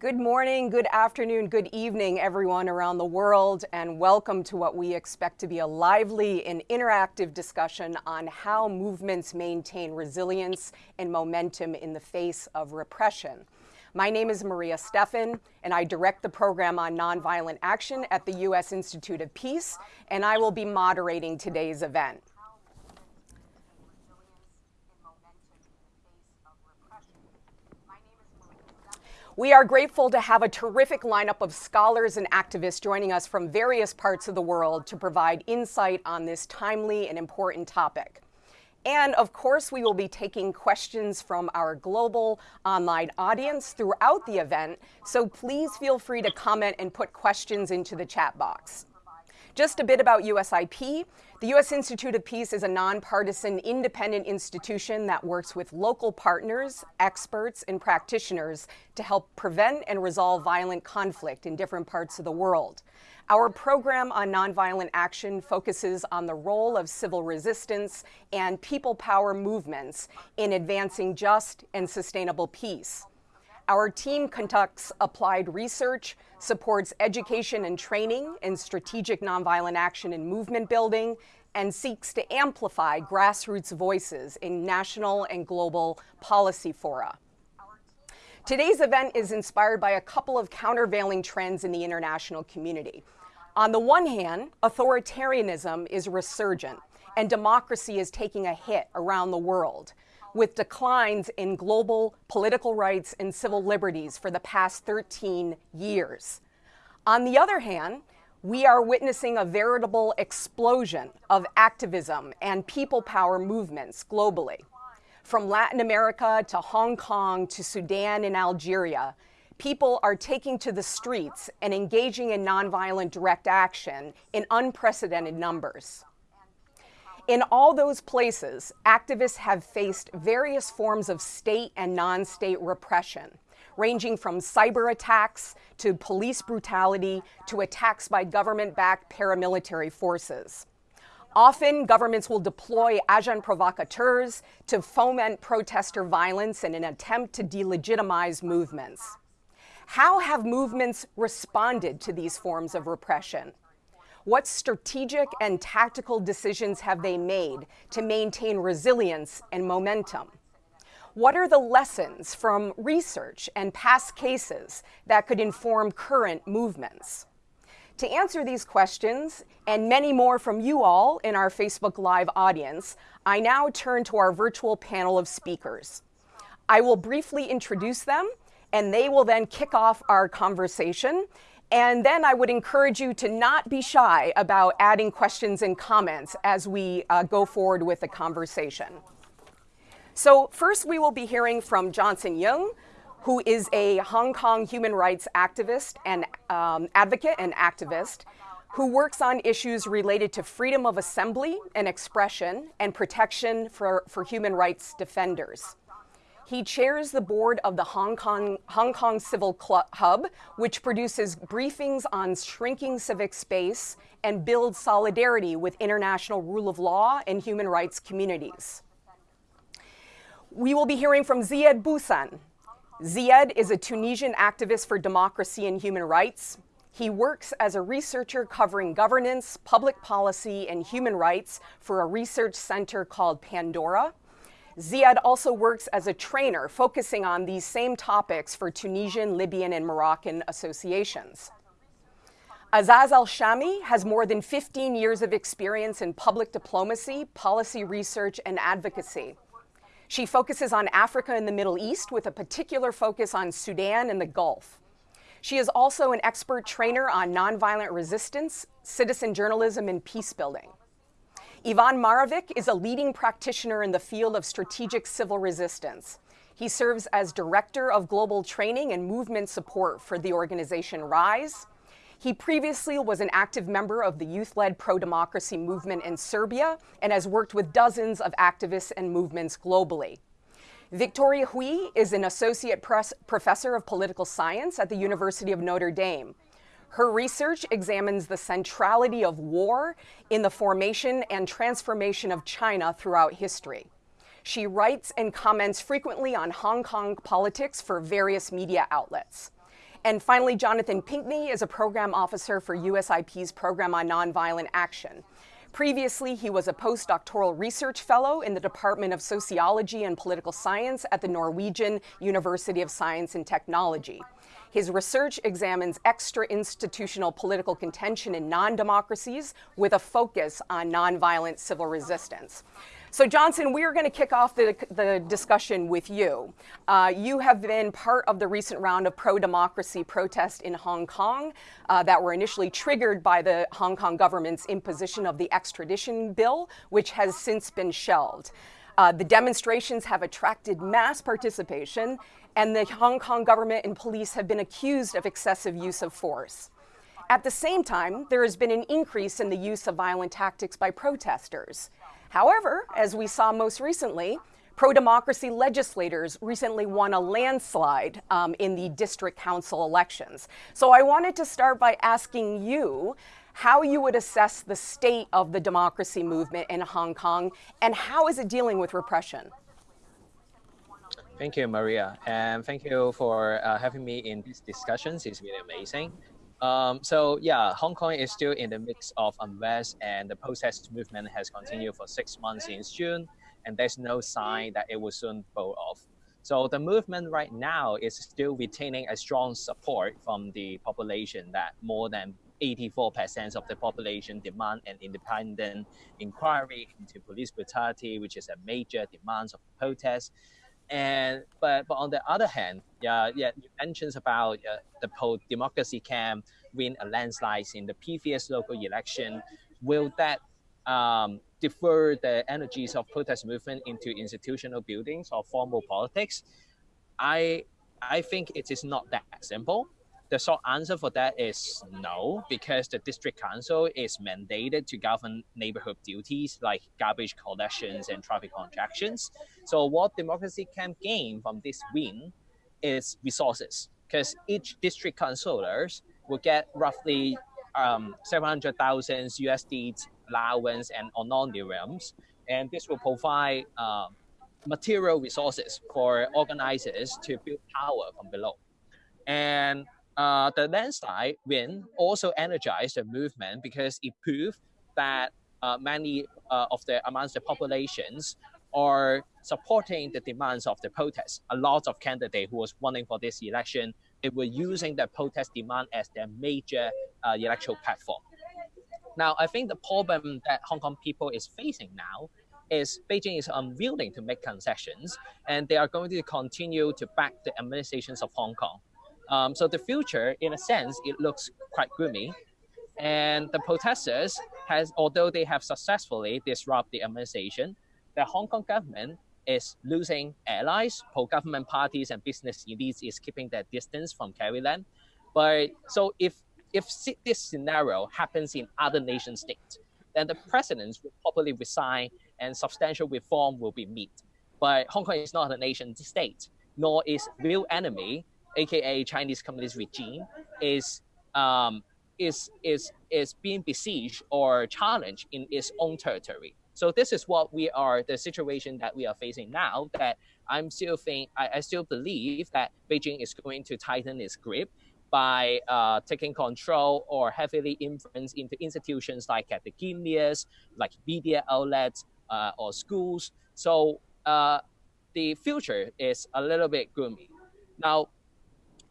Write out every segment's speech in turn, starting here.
Good morning, good afternoon, good evening, everyone around the world, and welcome to what we expect to be a lively and interactive discussion on how movements maintain resilience and momentum in the face of repression. My name is Maria Stephan, and I direct the program on nonviolent action at the U.S. Institute of Peace, and I will be moderating today's event. We are grateful to have a terrific lineup of scholars and activists joining us from various parts of the world to provide insight on this timely and important topic. And of course, we will be taking questions from our global online audience throughout the event, so please feel free to comment and put questions into the chat box. Just a bit about USIP. The U.S. Institute of Peace is a nonpartisan, independent institution that works with local partners, experts, and practitioners to help prevent and resolve violent conflict in different parts of the world. Our program on nonviolent action focuses on the role of civil resistance and people power movements in advancing just and sustainable peace. Our team conducts applied research, supports education and training in strategic nonviolent action and movement building, and seeks to amplify grassroots voices in national and global policy fora. Today's event is inspired by a couple of countervailing trends in the international community. On the one hand, authoritarianism is resurgent, and democracy is taking a hit around the world with declines in global political rights and civil liberties for the past 13 years. On the other hand, we are witnessing a veritable explosion of activism and people power movements globally. From Latin America to Hong Kong to Sudan and Algeria, people are taking to the streets and engaging in nonviolent direct action in unprecedented numbers. In all those places, activists have faced various forms of state and non-state repression, ranging from cyber attacks to police brutality to attacks by government-backed paramilitary forces. Often, governments will deploy agents provocateurs to foment protester violence in an attempt to delegitimize movements. How have movements responded to these forms of repression? What strategic and tactical decisions have they made to maintain resilience and momentum? What are the lessons from research and past cases that could inform current movements? To answer these questions, and many more from you all in our Facebook Live audience, I now turn to our virtual panel of speakers. I will briefly introduce them, and they will then kick off our conversation and then I would encourage you to not be shy about adding questions and comments as we uh, go forward with the conversation. So first we will be hearing from Johnson Yeung, who is a Hong Kong human rights activist and um, advocate and activist who works on issues related to freedom of assembly and expression and protection for, for human rights defenders. He chairs the board of the Hong Kong, Hong Kong Civil Club Hub, which produces briefings on shrinking civic space and builds solidarity with international rule of law and human rights communities. We will be hearing from Ziad Bousan. Ziad is a Tunisian activist for democracy and human rights. He works as a researcher covering governance, public policy, and human rights for a research center called Pandora. Ziad also works as a trainer focusing on these same topics for Tunisian, Libyan, and Moroccan associations. Azaz Al-Shami has more than 15 years of experience in public diplomacy, policy research, and advocacy. She focuses on Africa and the Middle East with a particular focus on Sudan and the Gulf. She is also an expert trainer on nonviolent resistance, citizen journalism, and peace building. Ivan Marovic is a leading practitioner in the field of strategic civil resistance. He serves as Director of Global Training and Movement Support for the organization Rhize. He previously was an active member of the youth-led pro-democracy movement in Serbia and has worked with dozens of activists and movements globally. Victoria Hui is an associate professor of political science at the University of Notre Dame. Her research examines the centrality of war in the formation and transformation of China throughout history. She writes and comments frequently on Hong Kong politics for various media outlets. And finally, Jonathan Pinckney is a program officer for USIP's Program on Nonviolent Action. Previously, he was a postdoctoral research fellow in the Department of Sociology and Political Science at the Norwegian University of Science and Technology. His research examines extra-institutional political contention in non-democracies with a focus on nonviolent civil resistance. So Johnson, we're going to kick off the, the discussion with you. Uh, you have been part of the recent round of pro-democracy protests in Hong Kong uh, that were initially triggered by the Hong Kong government's imposition of the extradition bill, which has since been shelved. Uh, the demonstrations have attracted mass participation, and the Hong Kong government and police have been accused of excessive use of force. At the same time, there has been an increase in the use of violent tactics by protesters. However, as we saw most recently, pro-democracy legislators recently won a landslide um, in the district council elections. So I wanted to start by asking you how you would assess the state of the democracy movement in Hong Kong and how is it dealing with repression? Thank you, Maria, and thank you for uh, having me in these discussions. It's really amazing. Um, so yeah, Hong Kong is still in the mix of unrest and the protest movement has continued for six months since June and there's no sign that it will soon fall off. So the movement right now is still retaining a strong support from the population that more than 84% of the population demand an independent inquiry into police brutality, which is a major demand of the protest. And but but on the other hand, yeah, yeah, you mentioned about uh, the pro democracy camp win a landslide in the previous local election. Will that um, defer the energies of protest movement into institutional buildings or formal politics? I I think it is not that simple. The short answer for that is no, because the district council is mandated to govern neighborhood duties like garbage collections and traffic congestions. So what democracy can gain from this win is resources, because each district councillors will get roughly um, 700,000 USD allowance and honorariums, and this will provide uh, material resources for organizers to build power from below. And uh, the landslide win also energized the movement because it proved that uh, many uh, of the amongst the populations are supporting the demands of the protests. A lot of candidates who was running for this election, they were using the protest demand as their major uh, electoral platform. Now, I think the problem that Hong Kong people is facing now is Beijing is unwilling to make concessions, and they are going to continue to back the administrations of Hong Kong. Um, so the future, in a sense, it looks quite gloomy. And the protesters has, although they have successfully disrupted the administration, the Hong Kong government is losing allies. Pro-government parties and business elites is keeping their distance from Lam. But so if if this scenario happens in other nation states, then the presidents will probably resign and substantial reform will be met. But Hong Kong is not a nation state, nor is real enemy aka Chinese Communist regime, is um, is is is being besieged or challenged in its own territory. So this is what we are the situation that we are facing now. That I'm still think I, I still believe that Beijing is going to tighten its grip by uh, taking control or heavily influence into institutions like academias, like media outlets uh, or schools. So uh, the future is a little bit gloomy. Now,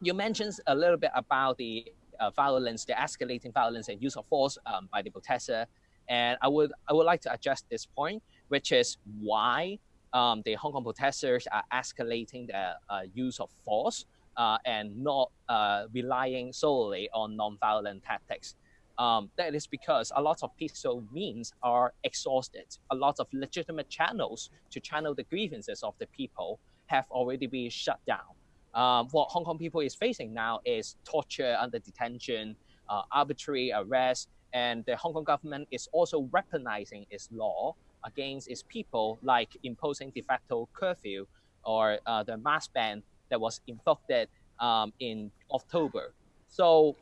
you mentioned a little bit about the uh, violence, the escalating violence and use of force um, by the protester. And I would, I would like to address this point, which is why um, the Hong Kong protesters are escalating the uh, use of force uh, and not uh, relying solely on non-violent tactics. Um, that is because a lot of peaceful means are exhausted. A lot of legitimate channels to channel the grievances of the people have already been shut down um, what Hong Kong people is facing now is torture under detention, uh, arbitrary arrest, and the Hong Kong government is also weaponizing its law against its people, like imposing de facto curfew or uh, the mask ban that was enacted um, in October. So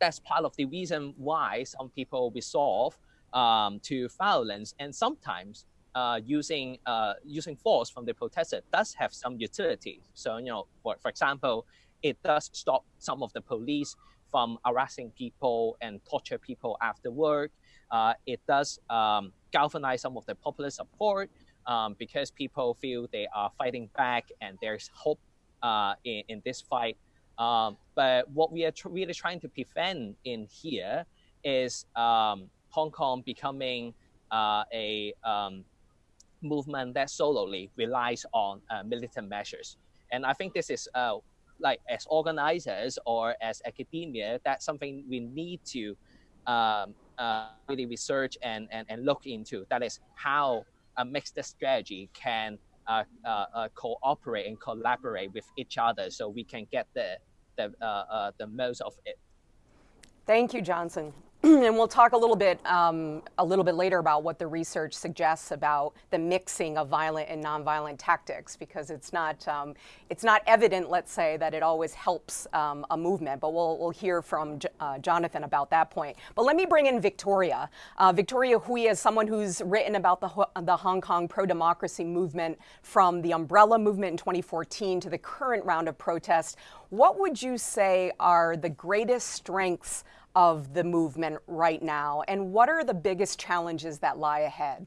that's part of the reason why some people resolve um, to violence, and sometimes uh, using uh, using force from the protester does have some utility. So you know, for, for example, it does stop some of the police from harassing people and torture people after work. Uh, it does um, galvanize some of the popular support um, because people feel they are fighting back and there's hope uh, in, in this fight. Um, but what we are tr- really trying to prevent in here is um, Hong Kong becoming uh, a um, movement that solely relies on uh, militant measures. And I think this is uh, like as organizers or as academia, that's something we need to um, uh, really research and, and, and look into. That is how a mixed strategy can uh, uh, uh, cooperate and collaborate with each other so we can get the, the, the most of it. Thank you, Johnson. and we'll talk a little bit um, a little bit later about what the research suggests about the mixing of violent and nonviolent tactics because it's not um, it's not evident, let's say, that it always helps um, a movement. But we'll we'll hear from uh, Jonathan about that point. But let me bring in Victoria. Uh, Victoria Hui is someone who's written about the the Hong Kong pro-democracy movement from the Umbrella movement in 2014 to the current round of protest What would you say are the greatest strengths? Of the movement right now? And what are the biggest challenges that lie ahead?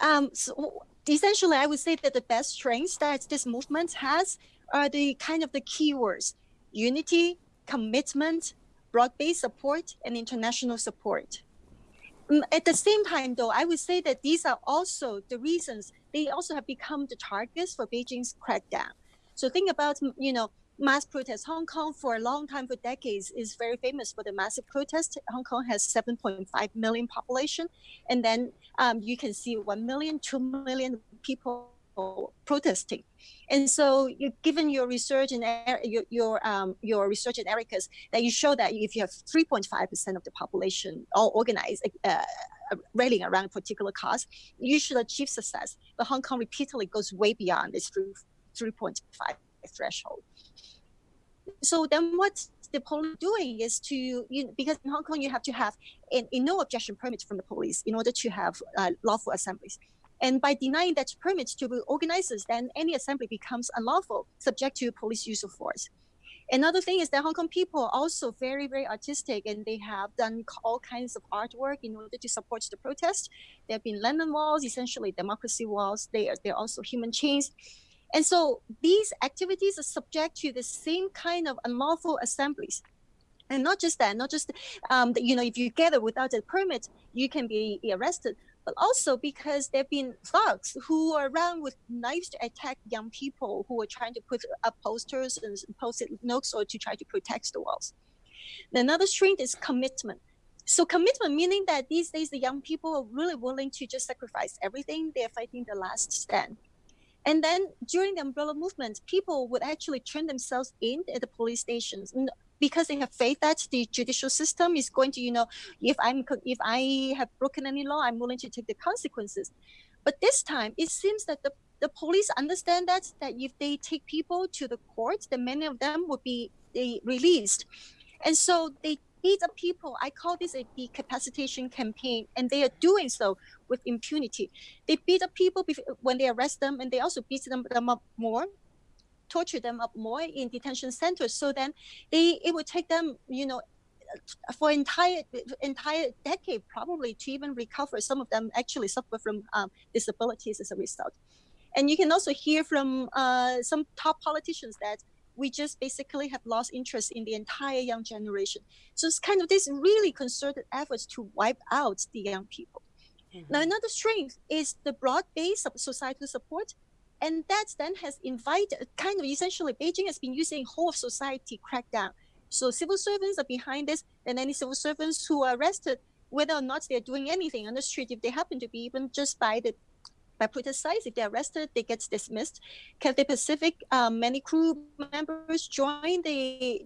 Um, so essentially, I would say that the best strengths that this movement has are the kind of the keywords unity, commitment, broad based support, and international support. Um, at the same time, though, I would say that these are also the reasons they also have become the targets for Beijing's crackdown. So think about, you know, mass protests. Hong Kong, for a long time, for decades, is very famous for the massive protest. Hong Kong has 7.5 million population, and then um, you can see 1 million, 2 million people protesting. And so, you, given your research and your your, um, your research in Erica's, that you show that if you have 3.5 percent of the population all organized. Uh, rallying around a particular cause, you should achieve success. But Hong Kong repeatedly goes way beyond this 3.5 threshold so then what the police doing is to you know, because in Hong Kong you have to have a, a no objection permit from the police in order to have uh, lawful assemblies. And by denying that permit to the organizers, then any assembly becomes unlawful, subject to police use of force. Another thing is that Hong Kong people are also very, very artistic and they have done all kinds of artwork in order to support the protest. There have been Lennon walls, essentially democracy walls. They are, they're also human chains. And so these activities are subject to the same kind of unlawful assemblies. And not just that, not just, um, you know, if you gather without a permit, you can be arrested, but also because there have been thugs who are around with knives to attack young people who are trying to put up posters and post notes or to try to protect the walls. Another strength is commitment. So commitment meaning that these days the young people are really willing to just sacrifice everything. They're fighting the last stand. And then during the umbrella movement, people would actually turn themselves in at the police stations because they have faith that the judicial system is going to, you know, if I'm if I have broken any law, I'm willing to take the consequences. But this time, it seems that the the police understand that that if they take people to the court, then many of them would be they released, and so they beat up people. I call this a decapacitation campaign, and they are doing so with impunity. They beat up people when they arrest them, and they also beat them, them up more, torture them up more in detention centers. So then they it would take them, you know, for entire entire decade probably to even recover. Some of them actually suffer from um, disabilities as a result. And you can also hear from uh, some top politicians that we just basically have lost interest in the entire young generation. So it's kind of this really concerted efforts to wipe out the young people. Mm-hmm. Now, another strength is the broad base of societal support. And that then has invited, kind of essentially, Beijing has been using whole of society crackdown. So civil servants are behind this, and any civil servants who are arrested, whether or not they're doing anything on the street, if they happen to be even just by the by politicized. If they're arrested, they get dismissed. Cathay Pacific, um, many crew members joined the,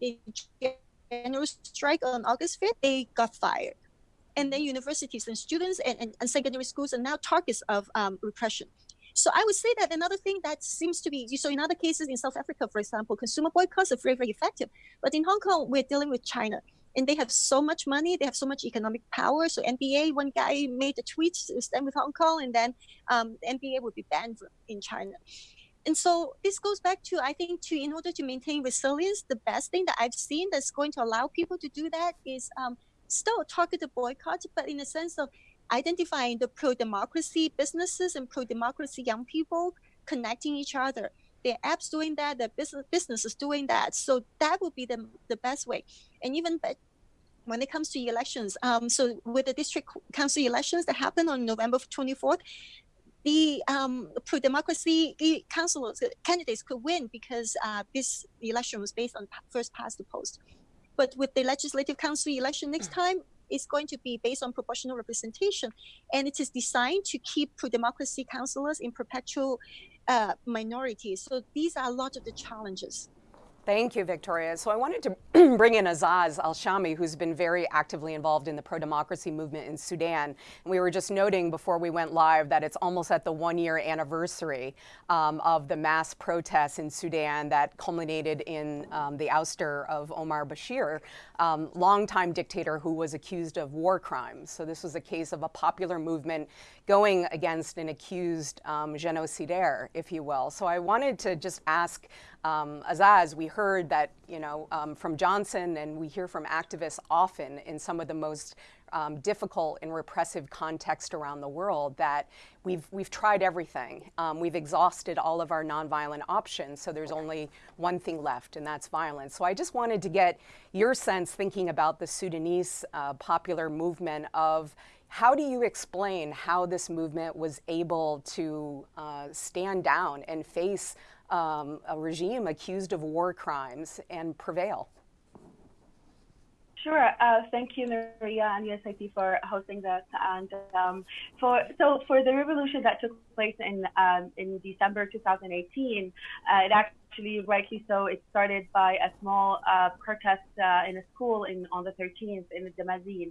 the general strike on August 5th. They got fired. And then universities and students and, and, and secondary schools are now targets of um, repression. So I would say that another thing that seems to be you so in other cases in South Africa, for example, consumer boycotts are very, very effective. But in Hong Kong, we're dealing with China and they have so much money they have so much economic power so nba one guy made a tweet stand with hong kong and then um, the nba would be banned in china and so this goes back to I think to in order to maintain resilience, the best thing that I've seen that's going to allow people to do that is um, still the boycott, but in a sense of identifying the pro-democracy businesses and pro-democracy young people connecting each other. Are apps doing that, the business businesses doing that. So that would be the, the best way. And even but when it comes to elections, um, so with the district council elections that happen on November 24th, the um, pro-democracy council candidates could win because uh, this election was based on first past the post. But with the legislative council election next hmm. time, it's going to be based on proportional representation, and it is designed to keep pro-democracy councillors in perpetual uh, minority. So these are a lot of the challenges. Thank you, Victoria. So I wanted to bring in Azaz Al-Shami, who's been very actively involved in the pro-democracy movement in Sudan. And we were just noting before we went live that it's almost at the one-year anniversary um, of the mass protests in Sudan that culminated in um, the ouster of Omar Bashir, um, longtime dictator who was accused of war crimes. So this was a case of a popular movement going against an accused um, genocidaire, if you will. So I wanted to just ask um, Azaz, we heard that, you know, um, from Johnson and we hear from activists often in some of the most um, difficult and repressive context around the world that we've, we've tried everything. Um, we've exhausted all of our nonviolent options, so there's only one thing left, and that's violence. So I just wanted to get your sense thinking about the Sudanese uh, popular movement of how do you explain how this movement was able to uh, stand down and face um, a regime accused of war crimes and prevail? Sure. Uh, thank you, Maria and USIP for hosting this. And um, for so for the revolution that took place in um, in December 2018, uh, it actually actually, rightly so, it started by a small uh, protest uh, in a school in on the 13th in the Damazin.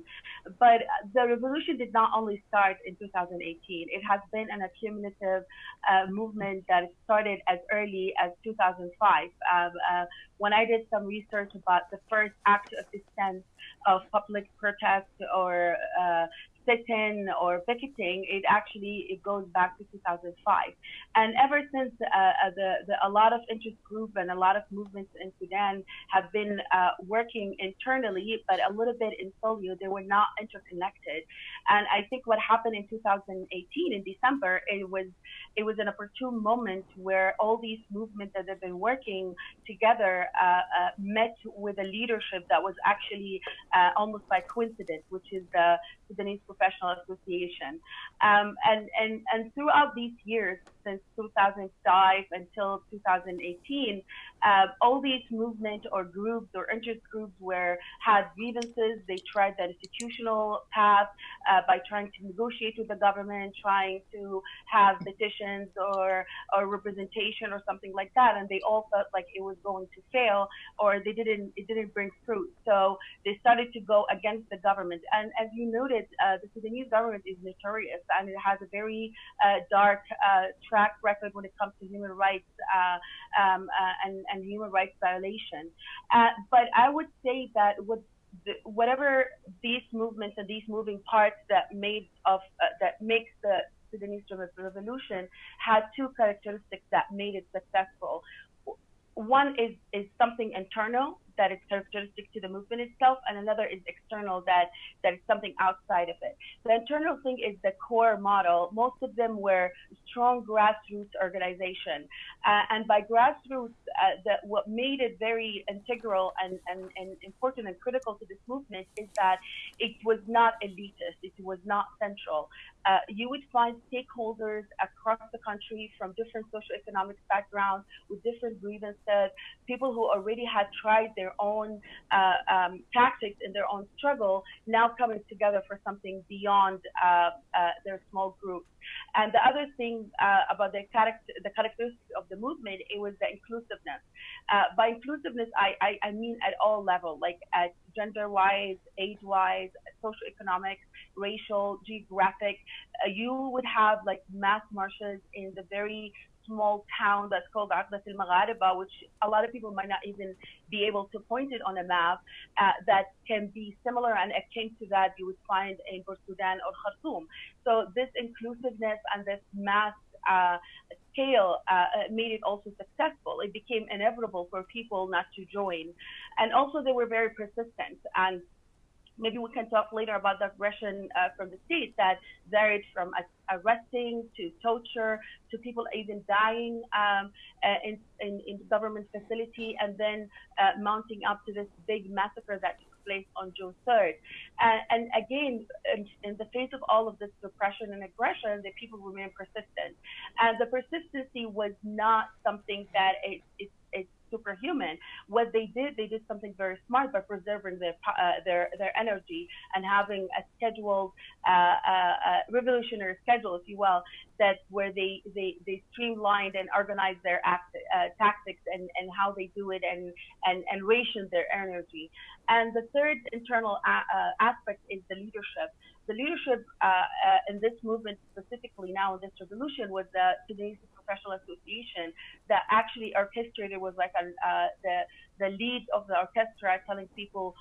But the revolution did not only start in 2018. It has been an accumulative uh, movement that started as early as 2005. Um, uh, when I did some research about the first act of dissent of public protest or uh, sit-in or picketing, it actually it goes back to 2005. And ever since, uh, uh, the, the, a lot of interest groups and a lot of movements in Sudan have been uh, working internally, but a little bit in solo. They were not interconnected. And I think what happened in 2018 in December, it was it was an opportune moment where all these movements that have been working together uh, uh, met with a leadership that was actually uh, almost by coincidence, which is the Sudanese Professional Association. Um, and, and, and throughout these years, since 2005 until 2018, uh, all these movements or groups or interest groups were had grievances. They tried that institutional path uh, by trying to negotiate with the government, trying to have petitions or or representation or something like that, and they all felt like it was going to fail or they didn't it didn't bring fruit. So they started to go against the government. And as you noted, uh, the Sudanese government is notorious and it has a very uh, dark uh, track record when it comes to human rights uh, um, and, and human rights violation. Uh, but I would say that the, whatever these movements and these moving parts that made of that makes the Sudanese revolution had two characteristics that made it successful. One is is something internal that is characteristic to the movement itself, and another is external that that is something outside of it. The internal thing is the core model. Most of them were strong grassroots organization, uh, and by grassroots, uh, what made it very integral and, and, and important and critical to this movement is that it was not elitist, it was not central. Uh, you would find stakeholders across the country from different socioeconomic backgrounds with different grievances, people who already had tried their own uh, um, tactics in their own struggle, now coming together for something beyond uh, uh, their small groups. And the other thing uh, about the, character, the characteristics of the movement, it was the inclusiveness. Uh, by inclusiveness, I, I, I, mean at all levels, like at gender-wise, age-wise, socioeconomic, racial, geographic. Uh, you would have like mass marches in the very small town that's called Aqdat al Maghariba, which a lot of people might not even be able to point it on a map, uh, that can be similar and akin to that you would find in Sudan or Khartoum. So this inclusiveness and this mass uh, scale uh, made it also successful. It became inevitable for people not to join. And also, they were very persistent. And maybe we can talk later about the aggression uh, from the state that varied from arresting to torture to people even dying um, uh, in, in, in, government facility and then uh, mounting up to this big massacre that took place on June 3rd. And, and again, in, in, the face of all of this repression and aggression, the people remain persistent. And the persistency was not something that it, it superhuman. What they did, they did something very smart by preserving their uh, their their energy and having a scheduled uh, uh, revolutionary schedule, if you will, that where they they, they streamlined and organized their act, uh, tactics and, and how they do it and and and ration their energy. And the third internal uh, aspect is the leadership the leadership uh, uh, in this movement, specifically now in this revolution, was the Sudanese professional association that actually orchestrated was like a, uh, the the lead of the orchestra telling people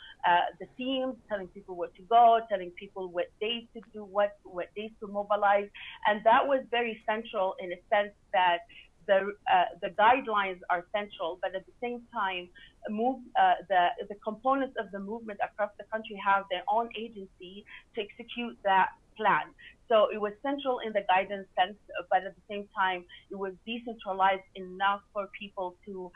the themes, telling people where to go, telling people what days to do, what what days to mobilize, and that was very central in a sense that the uh, the guidelines are central, but at the same time, move uh, the the components of the movement across the country have their own agency to execute that plan. So it was central in the guidance sense, but at the same time, it was decentralized enough for people to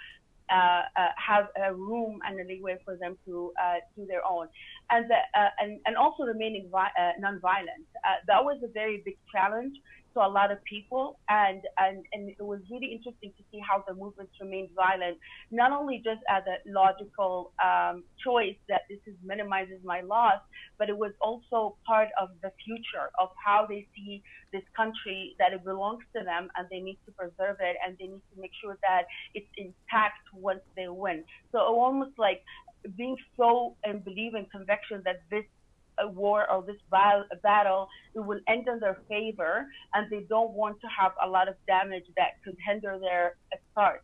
uh, uh, have a room and a leeway for them to uh, do their own, and the, uh, and and also remaining vi- uh, nonviolent. Uh, that was a very big challenge to a lot of people, and and and it was really interesting to see how the movements remained violent, not only just as a logical um, choice that this is minimizes my loss, but it was also part of the future of how they see this country that it belongs to them, and they need to preserve it, and they need to make sure that it's intact once they win. So almost like being so and conviction that this war or this battle, it will end in their favor, and they don't want to have a lot of damage that could hinder their start.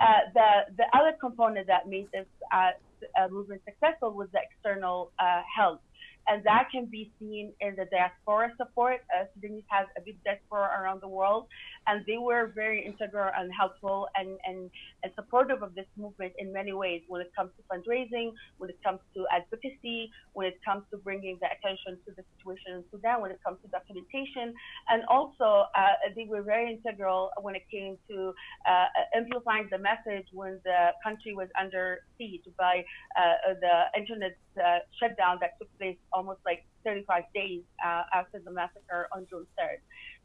Uh, the the other component that made this uh, uh, movement successful was the external uh, help and that can be seen in the diaspora support. Uh, Sudanese has a big diaspora around the world, and they were very integral and helpful and, and, and supportive of this movement in many ways when it comes to fundraising, when it comes to advocacy, when it comes to bringing the attention to the situation in Sudan, when it comes to documentation, and also uh, they were very integral when it came to uh, amplifying the message when the country was under siege by uh, the internet uh, shutdown that took place almost like 35 days uh, after the massacre on June 3rd.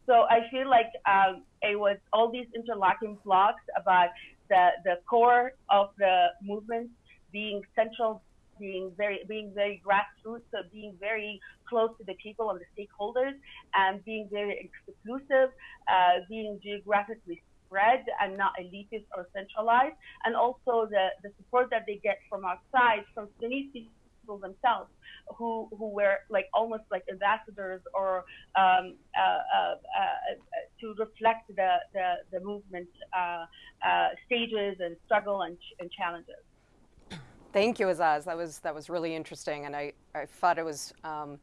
So I feel like um, it was all these interlocking blocks about the, the core of the movement being central, being very being very grassroots, so being very close to the people and the stakeholders, and being very exclusive, uh, being geographically spread and not elitist or centralized, and also the, the support that they get from outside, from Sudanese people themselves who who were like almost like ambassadors or um, uh, uh, uh, to reflect the the, the movement uh, uh, stages and struggle and, and challenges. Thank you, Azaz. That was that was really interesting, and I, I thought it was um,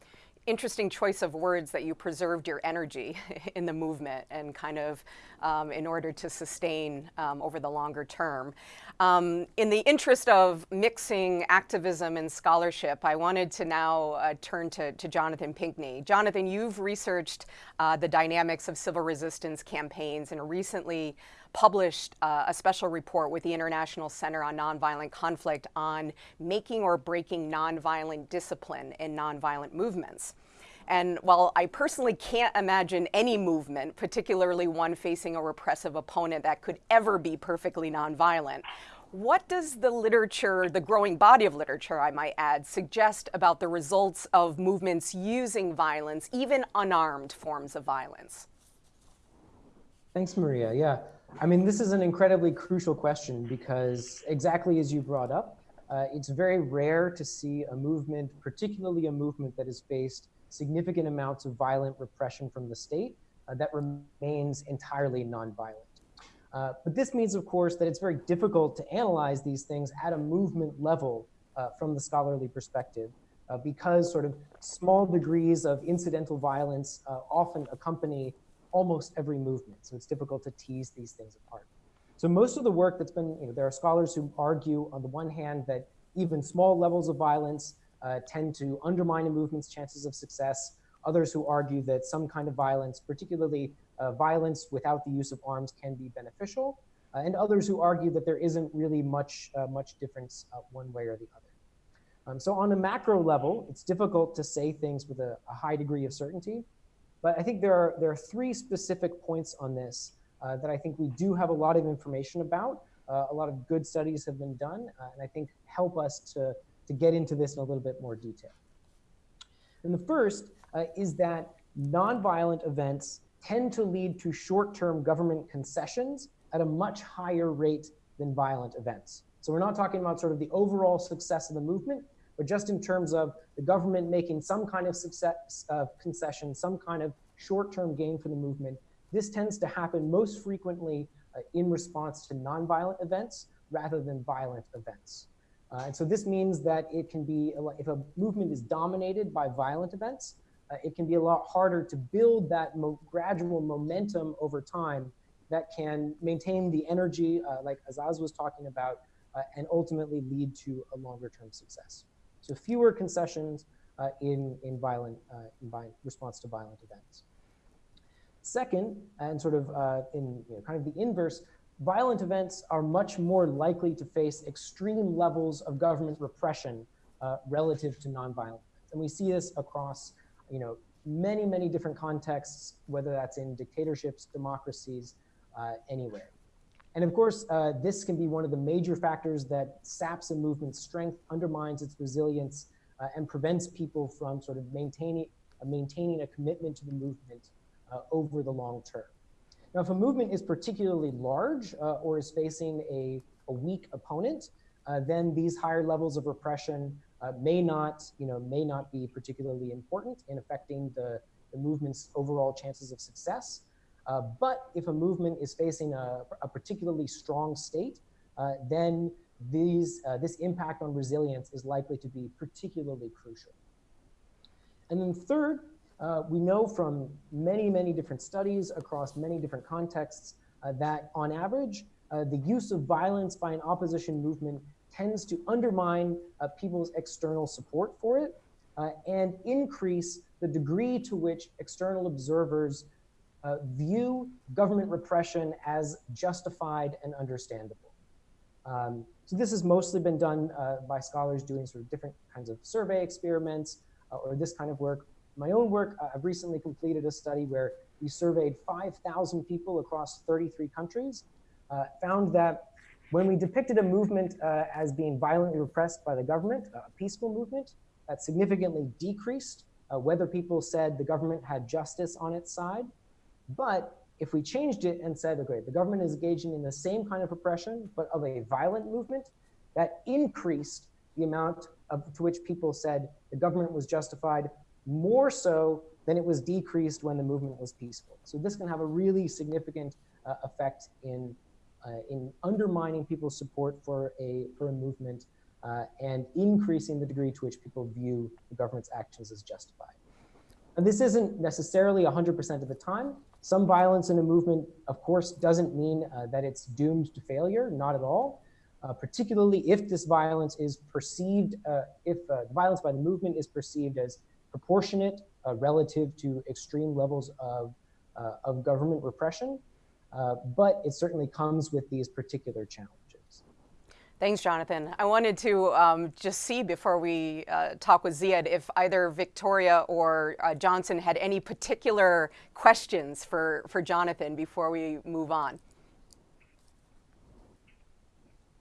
interesting choice of words that you preserved your energy in the movement and kind of um, in order to sustain um, over the longer term. Um, in the interest of mixing activism and scholarship, I wanted to now uh, turn to, to, Jonathan Pinckney. Jonathan, you've researched uh, the dynamics of civil resistance campaigns and recently published uh, a special report with the International Center on Nonviolent Conflict on making or breaking nonviolent discipline in nonviolent movements. And while I personally can't imagine any movement, particularly one facing a repressive opponent, that could ever be perfectly nonviolent, what does the literature, the growing body of literature, I might add, suggest about the results of movements using violence, even unarmed forms of violence? Thanks, Maria. Yeah, I mean, this is an incredibly crucial question because exactly as you brought up, uh, it's very rare to see a movement, particularly a movement that has faced significant amounts of violent repression from the state uh, that remains entirely nonviolent. Uh, but this means, of course, that it's very difficult to analyze these things at a movement level uh, from the scholarly perspective uh, because sort of small degrees of incidental violence uh, often accompany almost every movement. So it's difficult to tease these things apart. So most of the work that's been, you know, there are scholars who argue on the one hand that even small levels of violence uh, tend to undermine a movement's chances of success. Others who argue that some kind of violence, particularly uh, violence without the use of arms, can be beneficial. Uh, and others who argue that there isn't really much, uh, much difference uh, one way or the other. Um, so on a macro level, it's difficult to say things with a, a, high degree of certainty. But I think there are, there are three specific points on this uh, that I think we do have a lot of information about. Uh, a lot of good studies have been done, uh, and I think help us to, to get into this in a little bit more detail. And the first uh, is that nonviolent events tend to lead to short-term government concessions at a much higher rate than violent events. So we're not talking about sort of the overall success of the movement, but just in terms of the government making some kind of success uh, concession, some kind of short-term gain for the movement. This tends to happen most frequently uh, in response to nonviolent events rather than violent events. Uh, and so this means that it can be, if a movement is dominated by violent events, uh, it can be a lot harder to build that mo gradual momentum over time that can maintain the energy, uh, like Azaz was talking about, uh, and ultimately lead to a longer term success. So fewer concessions uh, in, in, violent, in violent response to violent events. Second, and sort of in you know, kind of the inverse, violent events are much more likely to face extreme levels of government repression uh, relative to nonviolent events. And we see this across, you know, many, many different contexts, whether that's in dictatorships, democracies, uh, anywhere. And of course, uh, this can be one of the major factors that saps a movement's strength, undermines its resilience, uh, and prevents people from sort of maintaining, uh, maintaining a commitment to the movement uh, over the long term. Now, if a movement is particularly large uh, or is facing a, a weak opponent, uh, then these higher levels of repression may not, you know, may not be particularly important in affecting the, the movement's overall chances of success. Uh, but if a movement is facing a, a particularly strong state, uh, then these, uh, this impact on resilience is likely to be particularly crucial. And then third, uh, we know from many, many different studies across many different contexts uh, that on average, uh, the use of violence by an opposition movement tends to undermine people's external support for it and increase the degree to which external observers uh, view government repression as justified and understandable. Um, so this has mostly been done uh, by scholars doing sort of different kinds of survey experiments uh, or this kind of work. My own work, uh, I've recently completed a study where we surveyed 5,000 people across 33 countries, uh, found that when we depicted a movement uh, as being violently repressed by the government, a peaceful movement, that significantly decreased whether people said the government had justice on its side but if we changed it and said, okay, the government is engaging in the same kind of oppression, but of a violent movement, that increased the amount of, to which people said the government was justified more so than it was decreased when the movement was peaceful. So this can have a really significant uh, effect in, uh, in undermining people's support for a, for a movement uh, and increasing the degree to which people view the government's actions as justified. And this isn't necessarily 100% of the time, some violence in a movement, of course, doesn't mean uh, that it's doomed to failure, not at all. Uh, particularly if this violence is perceived, uh, if uh, violence by the movement is perceived as proportionate uh, relative to extreme levels of, uh, of government repression. but it certainly comes with these particular challenges. Thanks, Jonathan. I wanted to um, just see before we uh, talk with Ziad if either Victoria or uh, Johnson had any particular questions for, for Jonathan before we move on.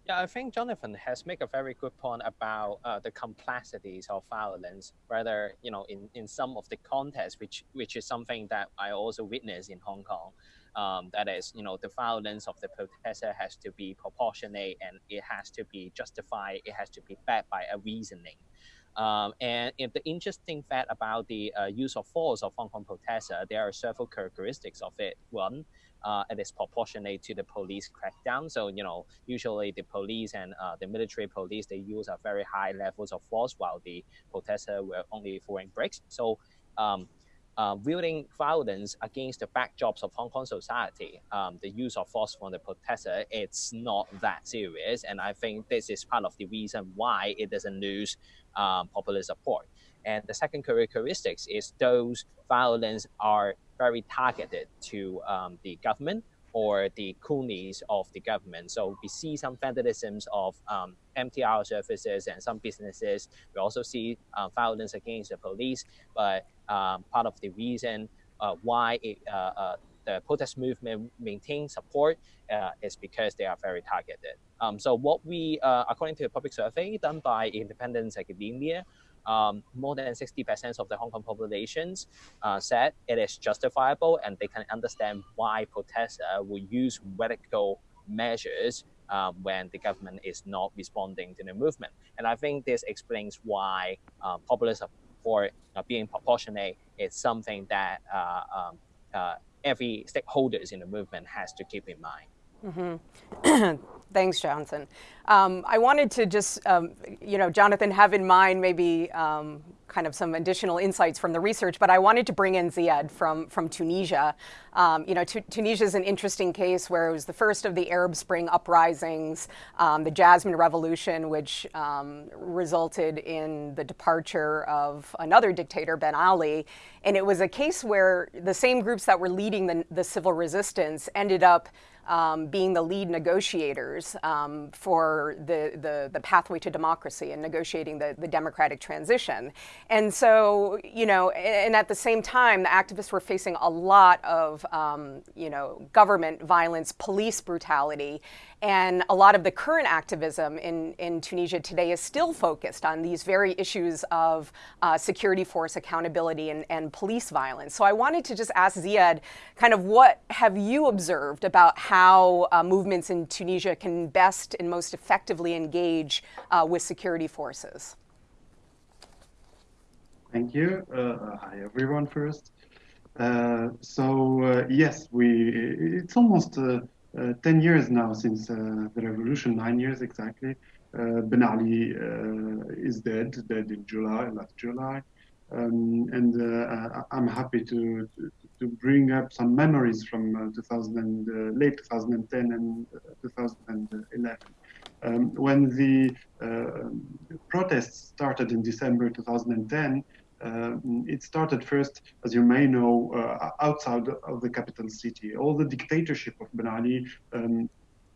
Yeah, I think Jonathan has made a very good point about uh, the complexities of violence, rather, you know, in, in some of the contexts, which, which is something that I also witnessed in Hong Kong. Um, that is, you know, the violence of the protester has to be proportionate and it has to be justified. It has to be backed by a reasoning. Um, and if the interesting fact about the uh, use of force of Hong Kong protester, there are several characteristics of it. One, uh, it is proportionate to the police crackdown. So, you know, usually the police and uh, the military police, they use a very high levels of force while the protester were only throwing bricks. So, um, uh, wielding violence against the backdrops of Hong Kong society, um, the use of force from the protester, it's not that serious. And I think this is part of the reason why it doesn't lose um, popular support. And the second characteristics is those violence are very targeted to um, the government or the coolies of the government. So we see some vandalisms of um, MTR services and some businesses. We also see uh, violence against the police, but um, part of the reason uh, why it, uh, uh the protest movement maintains support uh, is because they are very targeted. Um, so what we, uh, according to a public survey done by Independence Academia, um, more than 60% of the Hong Kong populations uh, said it is justifiable and they can understand why protesters will use radical measures um, when the government is not responding to the movement. And I think this explains why uh, popular support uh, being proportionate is something that uh, um, uh, every stakeholders in the movement has to keep in mind. Mm -hmm. Thanks, Johnson. Um, I wanted to just, um, you know, Jonathan, have in mind maybe um, kind of some additional insights from the research, but I wanted to bring in Ziad from, from Tunisia. Um, you know, Tunisia is an interesting case where it was the first of the Arab Spring uprisings, um, the Jasmine Revolution, which um, resulted in the departure of another dictator, Ben Ali. And it was a case where the same groups that were leading the, the civil resistance ended up um, being the lead negotiators um, for the, the, the, pathway to democracy and negotiating the, the democratic transition. And so, you know, and at the same time, the activists were facing a lot of, um, you know, government violence, police brutality, and a lot of the current activism in, in Tunisia today is still focused on these very issues of uh, security force accountability and, and police violence. So I wanted to just ask Ziad, kind of what have you observed about how uh, movements in Tunisia can best and most effectively engage uh, with security forces? Thank you. Uh, hi, everyone, first. Uh, so, uh, yes, we, it's almost uh, 10 years now since uh, the revolution, nine years exactly. Uh, ben Ali is dead, dead in July, last July. Um, and I'm happy to, to, to bring up some memories from 2000 and, late 2010 and 2011. Um, when the uh, protests started in December 2010, uh, it started first, as you may know, uh, outside of the capital city. All the dictatorship of Ben Ali um,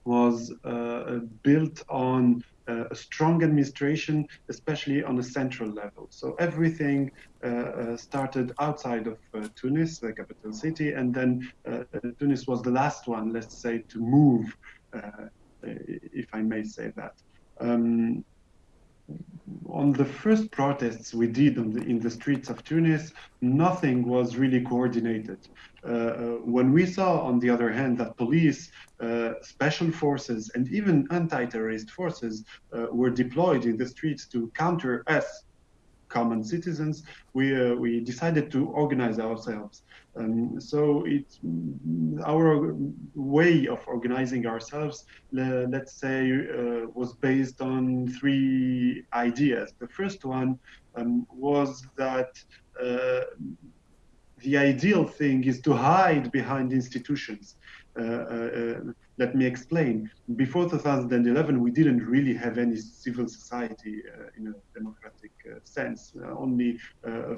was uh, built on uh, a strong administration, especially on a central level. So everything uh, uh, started outside of Tunis, the capital city, and then Tunis was the last one, let's say, to move, if I may say that. Um, on the first protests we did the, in the streets of Tunis, nothing was really coordinated. Uh, uh, when we saw, on the other hand, that police, uh, special forces, and even anti-terrorist forces uh, were deployed in the streets to counter us, common citizens, we, uh, we decided to organize ourselves. Um, so it's our way of organizing ourselves, let's say, uh, was based on three ideas. The first one um, was that uh, the ideal thing is to hide behind institutions. Uh, uh, let me explain. Before 2011, we didn't really have any civil society uh, in a democratic sense, only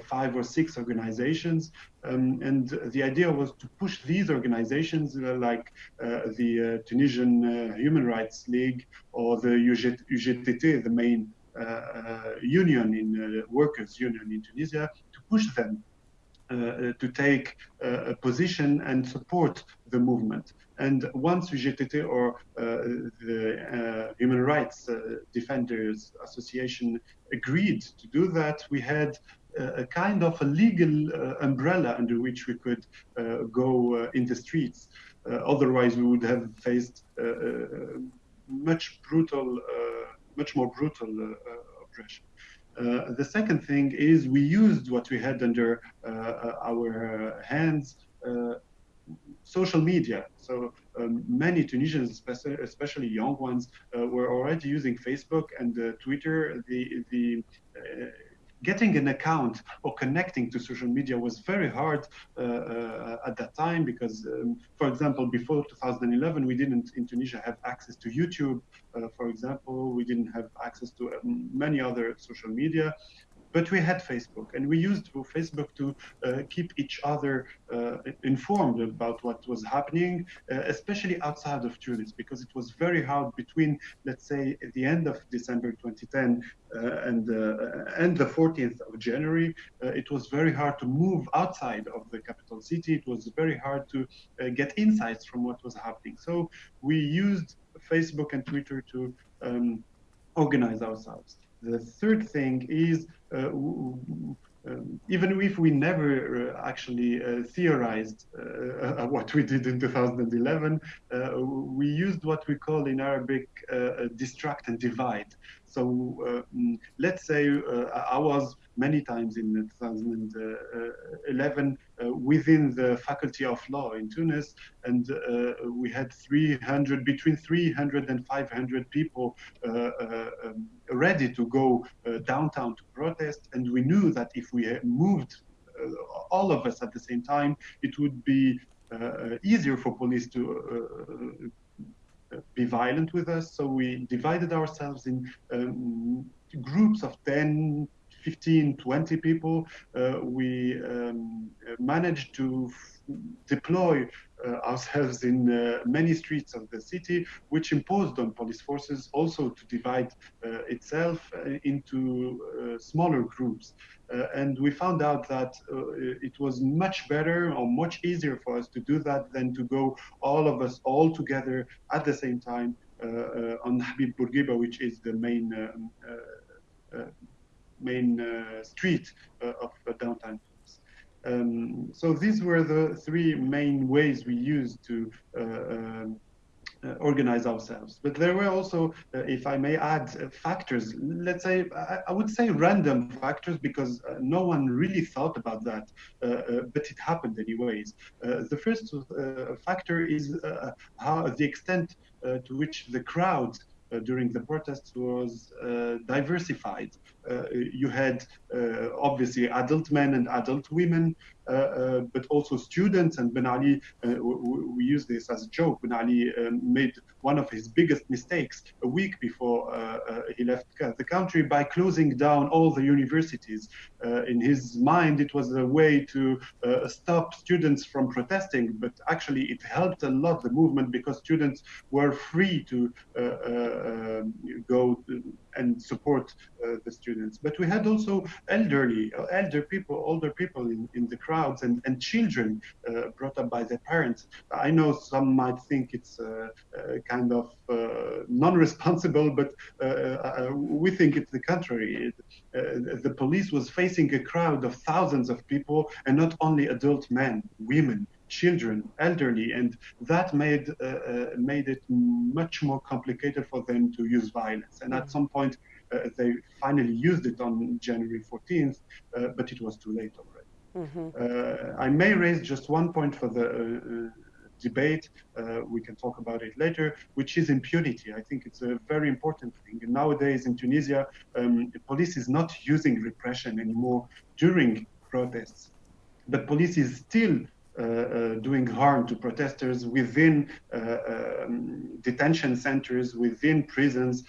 five or six organizations. Um, and the idea was to push these organizations like the Tunisian Human Rights League or the UGTT, the main uh, uh, union in uh, workers union in Tunisia to push them uh, to take uh, a position and support the movement. And once UGTT or uh, the uh, Human Rights uh, Defenders Association agreed to do that, we had uh, a kind of a legal umbrella under which we could go in the streets. otherwise, we would have faced much brutal, much more brutal oppression. Uh, the second thing is we used what we had under uh, uh our hands, uh, social media. So um, many Tunisians, especially, young ones, were already using Facebook and Twitter. The, the getting an account or connecting to social media was very hard uh, uh, at that time because, um, for example, before 2011, we didn't in Tunisia have access to YouTube, uh, for example, we didn't have access to um, many other social media but we had Facebook, and we used Facebook to uh, keep each other uh, informed about what was happening, uh, especially outside of Tunis, because it was very hard between, let's say, the end of December 2010 uh, and and the 14th of January. It was very hard to move outside of the capital city. It was very hard to get insights from what was happening. So we used Facebook and Twitter to um, organize ourselves. The third thing is uh, um, even if we never uh, actually uh, theorized uh, what we did in 2011, uh, we used what we call in Arabic uh, distract and divide. So um, let's say I was many times in 2011 uh, within the faculty of law in Tunis, and uh, we had 300, between 300 and 500 people uh, um, ready to go downtown to protest, and we knew that if we moved all of us at the same time, it would be easier for police to be violent with us. So we divided ourselves in um, groups of 10, 15, 20 people, uh, we um, managed to deploy uh, ourselves in uh, many streets of the city, which imposed on police forces also to divide uh, itself uh, into uh, smaller groups. and we found out that it was much better or much easier for us to do that than to go all of us all together at the same time on Habib Bourguiba, which is the main main uh, street uh, of uh, downtown. Um, so these were the three main ways we used to um, uh, organize ourselves. But there were also, uh, if I may add, uh, factors, let's say, I, I, would say random factors because no one really thought about that, but it happened anyways. the first factor is how the extent to which the crowd uh, during the protests was uh, diversified. Uh, you had uh, obviously adult men and adult women, uh, uh, but also students. And Ben Ali, we use this as a joke. Ben Ali um, made one of his biggest mistakes a week before he left the country by closing down all the universities. in his mind, it was a way to stop students from protesting, but actually it helped a lot the movement because students were free to um, go and support uh, the students. But we had also elderly, uh, elder people, older people in, in the crowds and, and children uh, brought up by their parents. I know some might think it's kind of non-responsible, but we think it's the contrary. It, the police was facing a crowd of thousands of people and not only adult men, women, children, elderly, and that made uh, uh, made it much more complicated for them to use violence. And at mm-hmm. some point, uh, they finally used it on January 14th, uh, but it was too late already. Mm-hmm. Uh, I may raise just one point for the uh, debate. we can talk about it later, which is impunity. I think it's a very important thing. And nowadays in Tunisia, um, the police is not using repression anymore during protests, but police is still uh, uh, doing harm to protesters within uh, um, detention centers, within prisons.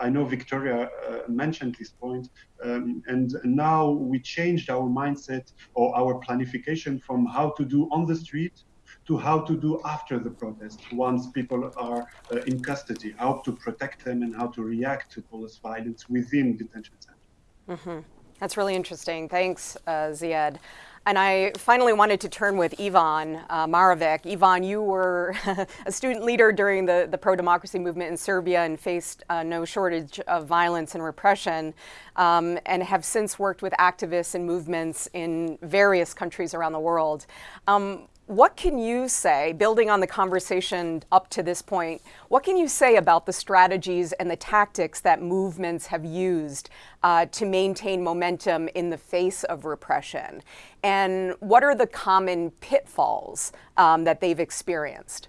I know Victoria mentioned this point, um, and now we changed our mindset or our planification from how to do on the street to how to do after the protest once people are uh, in custody, how to protect them and how to react to police violence within detention centers. Mm -hmm. That's really interesting. Thanks, uh, Ziad. And I finally wanted to turn with Ivan uh, Marovic. Ivan, you were a student leader during the, the pro-democracy movement in Serbia and faced uh, no shortage of violence and repression, um, and have since worked with activists and movements in various countries around the world. Um, what can you say, building on the conversation up to this point, what can you say about the strategies and the tactics that movements have used uh, to maintain momentum in the face of repression? And what are the common pitfalls um, that they've experienced?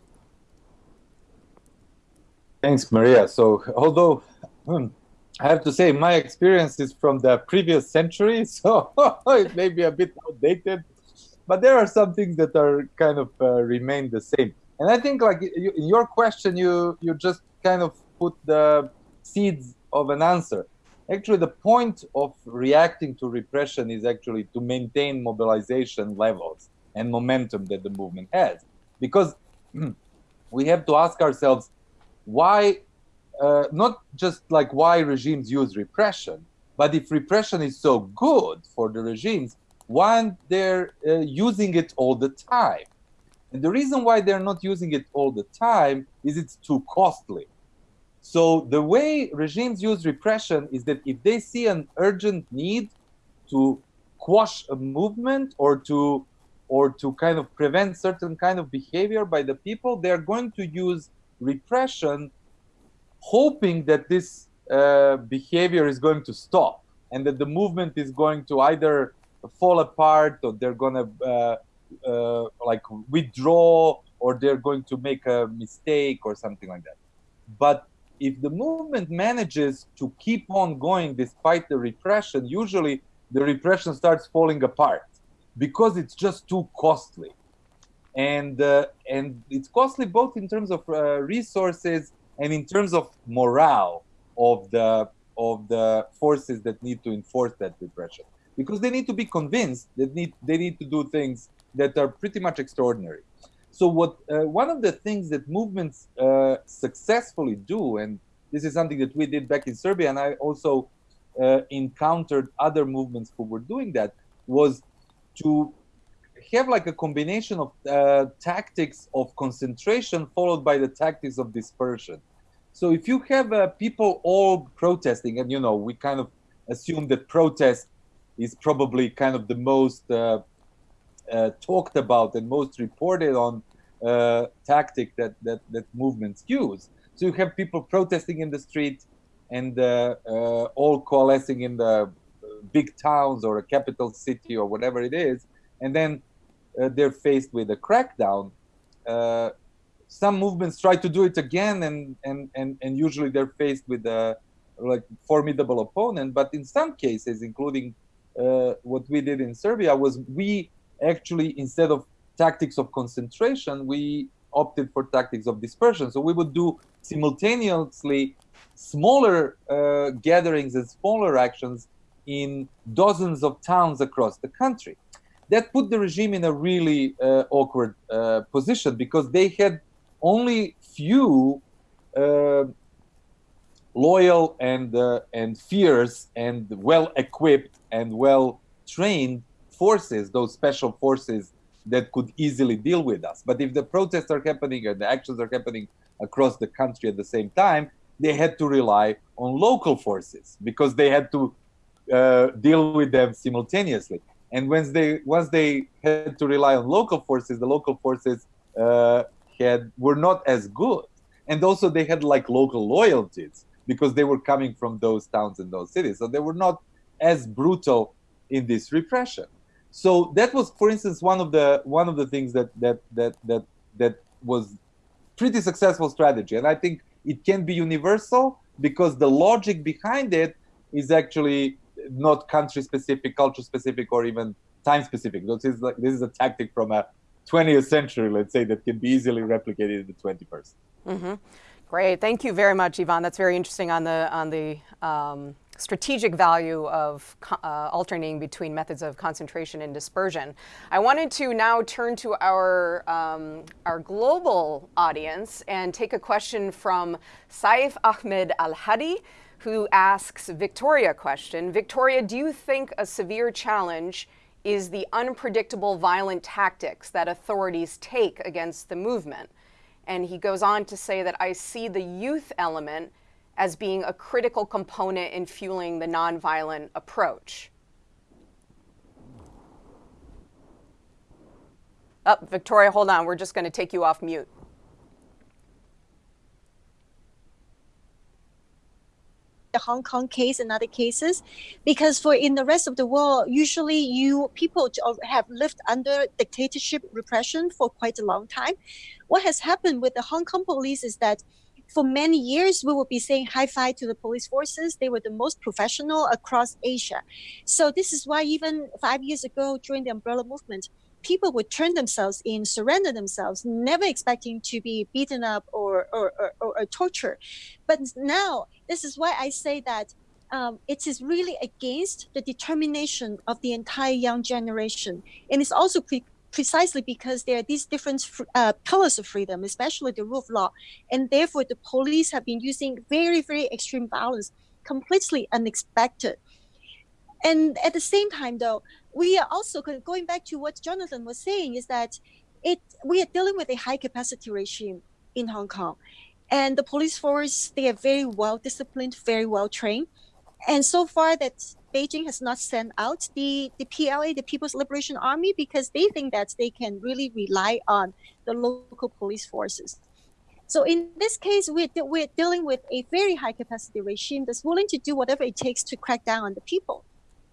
Thanks, Maria. So, although um, I have to say, my experience is from the previous century, so it may be a bit outdated, but there are some things that are kind of uh, remain the same. And I think, like you, in your question, you you just kind of put the seeds of an answer. Actually, the point of reacting to repression is actually to maintain mobilization levels and momentum that the movement has, because we have to ask ourselves why uh, not just like why regimes use repression, but if repression is so good for the regimes, why they're uh, using it all the time? And the reason why they're not using it all the time is it's too costly. So the way regimes use repression is that if they see an urgent need to quash a movement or to or to kind of prevent certain kind of behavior by the people, they're going to use repression hoping that this uh, behavior is going to stop and that the movement is going to either fall apart or they're to uh, uh, like withdraw or they're going to make a mistake or something like that. But if the movement manages to keep on going despite the repression, usually the repression starts falling apart because it's just too costly. And, uh, and it's costly both in terms of uh, resources and in terms of morale of the of the forces that need to enforce that repression because they need to be convinced that need they need to do things that are pretty much extraordinary so what uh, one of the things that movements uh, successfully do and this is something that we did back in serbia and i also uh, encountered other movements who were doing that was to have like a combination of uh, tactics of concentration followed by the tactics of dispersion. So if you have uh, people all protesting, and you know, we kind of assume that protest is probably kind of the most uh, uh talked about and most reported on uh, tactic that, that, that movements use. So you have people protesting in the street and uh, all coalescing in the big towns or a capital city or whatever it is, and then uh, they're faced with a crackdown, uh, some movements try to do it again, and, and, and, and usually they're faced with a like formidable opponent. But in some cases, including uh, what we did in Serbia, was we actually instead of tactics of concentration, we opted for tactics of dispersion. So we would do simultaneously smaller uh, gatherings and smaller actions in dozens of towns across the country that put the regime in a really uh, awkward uh, position because they had only few uh, loyal and uh, and fierce and well equipped and well trained forces those special forces that could easily deal with us. But if the protests are happening and the actions are happening across the country at the same time they had to rely on local forces because they had to uh, deal with them simultaneously. And once they once they had to rely on local forces, the local forces uh, had were not as good, and also they had like local loyalties because they were coming from those towns and those cities, so they were not as brutal in this repression. So that was, for instance, one of the one of the things that that that that that was pretty successful strategy, and I think it can be universal because the logic behind it is actually not country specific, culture specific, or even time specific. This is like this is a tactic from a 20th century, let's say, that can be easily replicated in the 21st. Mm-hmm. Great, thank you very much, Ivan. That's very interesting on the on the um, strategic value of uh, alternating between methods of concentration and dispersion. I wanted to now turn to our um, our global audience and take a question from Saif Ahmed Al Hadi who asks Victoria question. Victoria, do you think a severe challenge is the unpredictable violent tactics that authorities take against the movement? And he goes on to say that I see the youth element as being a critical component in fueling the nonviolent approach. Up, oh, Victoria, hold on. We're just going to take you off mute. the Hong Kong case and other cases, because for in the rest of the world, usually you people uh, have lived under dictatorship repression for quite a long time. What has happened with the Hong Kong police is that for many years, we would be saying high five to the police forces. They were the most professional across Asia. So this is why even five years ago during the umbrella movement, people would turn themselves in, surrender themselves, never expecting to be beaten up or, or, or, or tortured. But now, this is why I say that um, it is really against the determination of the entire young generation. And it's also precisely because there are these different uh, pillars of freedom, especially the rule of law. And therefore, the police have been using very, very extreme violence, completely unexpected. And at the same time, though, we are also going back to what Jonathan was saying is that it we are dealing with a high capacity regime in Hong Kong. And the police force, they are very well disciplined, very well trained. And so far that Beijing has not sent out the, the PLA, the People's Liberation Army, because they think that they can really rely on the local police forces. So in this case, we're, we're dealing with a very high capacity regime that's willing to do whatever it takes to crack down on the people.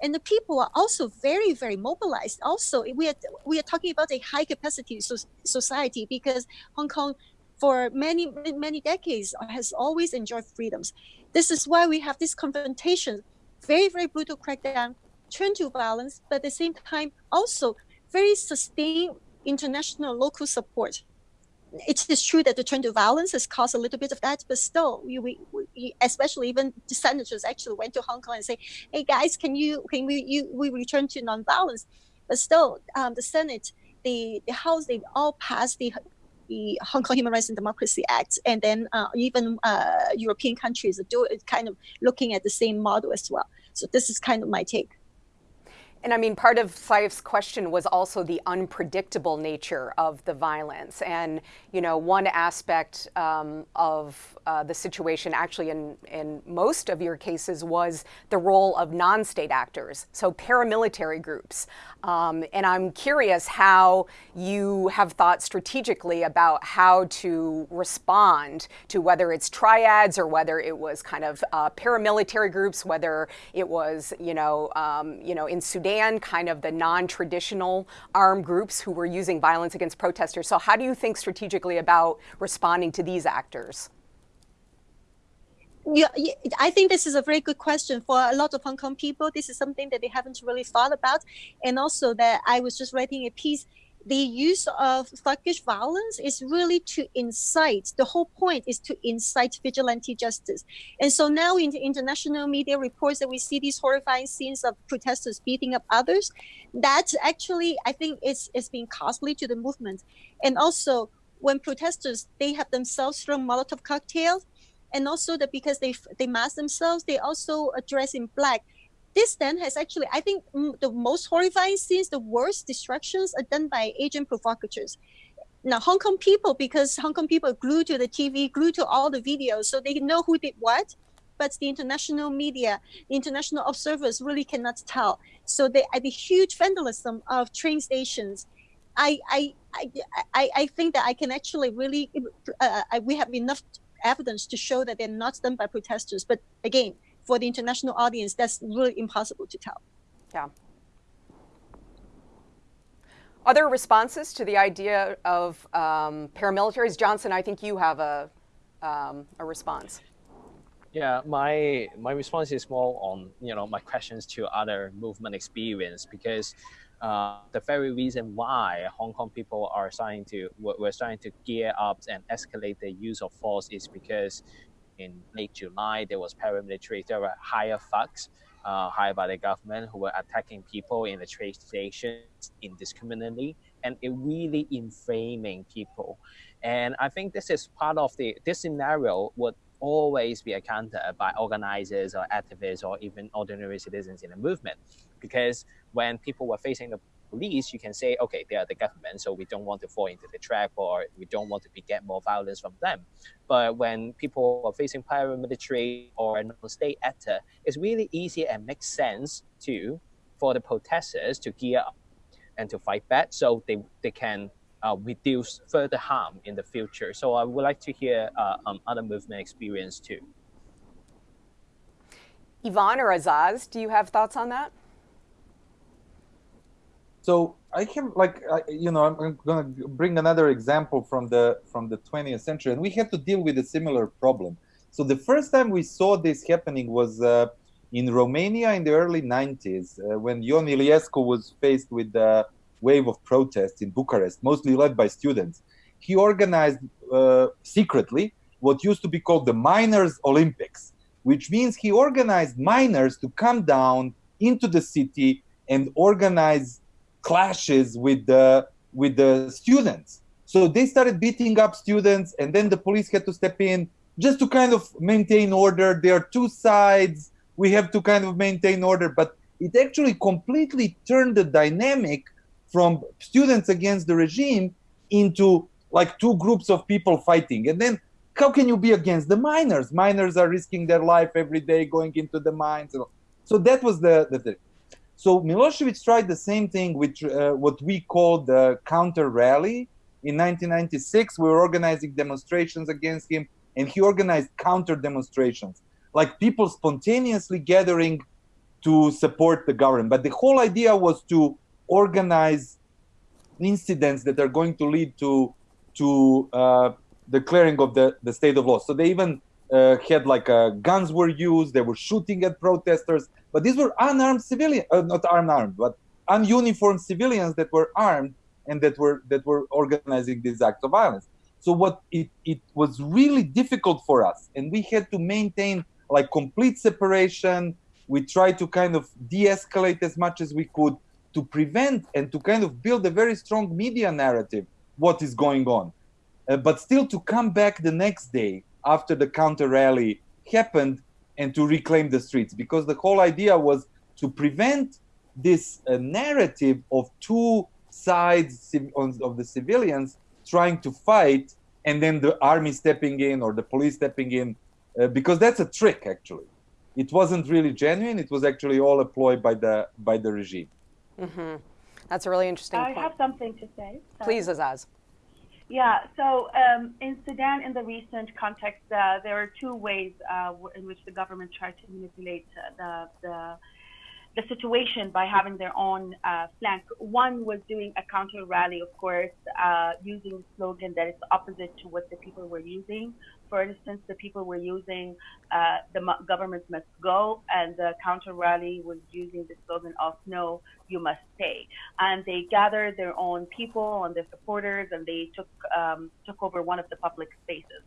And the people are also very, very mobilized. Also, we are, we are talking about a high capacity so, society because Hong Kong for many, many decades has always enjoyed freedoms. This is why we have this confrontation very, very brutal crackdown, turn to violence, but at the same time, also very sustained international local support. It is true that the turn to violence has caused a little bit of that, but still, we, we, we especially even the senators actually went to Hong Kong and say, "Hey guys, can you can we you, we return to non-violence?" But still, um, the Senate, the the House, they all passed the the Hong Kong Human Rights and Democracy Act, and then uh, even uh, European countries are do, kind of looking at the same model as well. So this is kind of my take. And I mean, part of Saif's question was also the unpredictable nature of the violence. And, you know, one aspect um, of uh, the situation, actually, in, in most of your cases, was the role of non state actors, so paramilitary groups. Um, and I'm curious how you have thought strategically about how to respond to whether it's triads or whether it was kind of uh, paramilitary groups, whether it was, you know, um, you know, in Sudan kind of the non-traditional armed groups who were using violence against protesters. So how do you think strategically about responding to these actors? Yeah, I think this is a very good question for a lot of Hong Kong people. This is something that they haven't really thought about. And also that I was just writing a piece the use of thuggish violence is really to incite. The whole point is to incite vigilante justice. And so now in the international media reports that we see these horrifying scenes of protesters beating up others, that actually I think is is being costly to the movement. And also when protesters they have themselves thrown Molotov cocktails, and also that because they they mask themselves, they also dress in black this then has actually, I think, the most horrifying scenes, the worst destructions are done by agent provocateurs. Now, Hong Kong people, because Hong Kong people are glued to the TV, glued to all the videos, so they know who did what. But the international media, the international observers really cannot tell. So they the huge vandalism of train stations. I, I, I, I think that I can actually really, uh, we have enough evidence to show that they're not done by protesters. But again, for the international audience, that's really impossible to tell. Yeah. Other responses to the idea of um, paramilitaries? Johnson, I think you have a, um, a response. Yeah, my my response is more on you know my questions to other movement experience because uh, the very reason why Hong Kong people are starting to we're starting to gear up and escalate the use of force is because in late July, there was paramilitary, there were higher thugs uh, hired by the government who were attacking people in the train stations indiscriminately, and it really inflaming people. And I think this is part of the, this scenario would always be accounted by organizers or activists or even ordinary citizens in the movement. Because when people were facing the police, you can say, okay, they are the government, so we don't want to fall into the trap or we don't want to be, get more violence from them. But when people are facing paramilitary or a non-state actor, it's really easy and makes sense to for the protesters to gear up and to fight back so they, they can uh, reduce further harm in the future. So I would like to hear uh, um, other movement experience too. Ivan or Azaz, do you have thoughts on that? So I can like I, you know I'm, I'm going to bring another example from the from the 20th century, and we had to deal with a similar problem. So the first time we saw this happening was uh, in Romania in the early 90s uh, when Ion Iliescu was faced with the wave of protests in Bucharest, mostly led by students. He organized uh, secretly what used to be called the Miners' Olympics, which means he organized miners to come down into the city and organize clashes with the with the students. So they started beating up students, and then the police had to step in just to kind of maintain order. There are two sides. We have to kind of maintain order, but it actually completely turned the dynamic from students against the regime into like two groups of people fighting. And then how can you be against the miners? Miners are risking their life every day going into the mines. So that was the, the thing. So Milosevic tried the same thing with uh, what we call the counter rally. In 1996, we were organizing demonstrations against him, and he organized counter demonstrations, like people spontaneously gathering to support the government. But the whole idea was to organize incidents that are going to lead to to uh, declaring of the, the state of law. So they even uh, had like uh, guns were used, they were shooting at protesters, but these were unarmed civilians, uh, not unarmed, but ununiformed civilians that were armed and that were that were organizing these acts of violence. So what it, it was really difficult for us, and we had to maintain like complete separation. We tried to kind of de-escalate as much as we could to prevent and to kind of build a very strong media narrative what is going on uh, but still to come back the next day after the counter rally happened and to reclaim the streets because the whole idea was to prevent this uh, narrative of two sides of the civilians trying to fight and then the army stepping in or the police stepping in uh, because that's a trick actually it wasn't really genuine it was actually all employed by the by the regime mm-hmm. that's a really interesting i point. have something to say Sorry. please azaz yeah, so um, in Sudan, in the recent context, uh, there are two ways uh, in which the government tried to manipulate the, the, the situation by having their own uh, flank. One was doing a counter rally, of course, uh, using a slogan that is opposite to what the people were using. For instance, the people were using uh, the government must go, and the counter rally was using the slogan of no, you must stay. And they gathered their own people and their supporters, and they took um, took over one of the public spaces.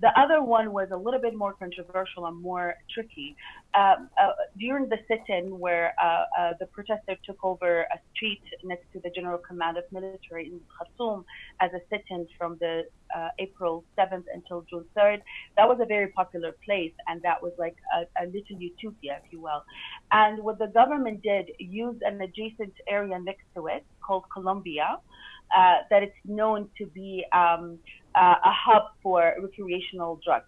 The other one was a little bit more controversial and more tricky. Um, uh, during the sit-in, where uh, uh, the protester took over a street next to the General Command of Military in Khartoum as a sit-in from the uh, April 7th until June 3rd, that was a very popular place, and that was like a, a little utopia, if you will. And what the government did, used an adjacent area next to it called Colombia, uh, that it's known to be um, uh, a hub for recreational drugs.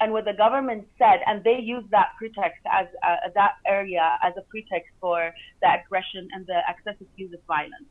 And what the government said, and they used that pretext as uh, that area as a pretext for the aggression and the excessive use of violence.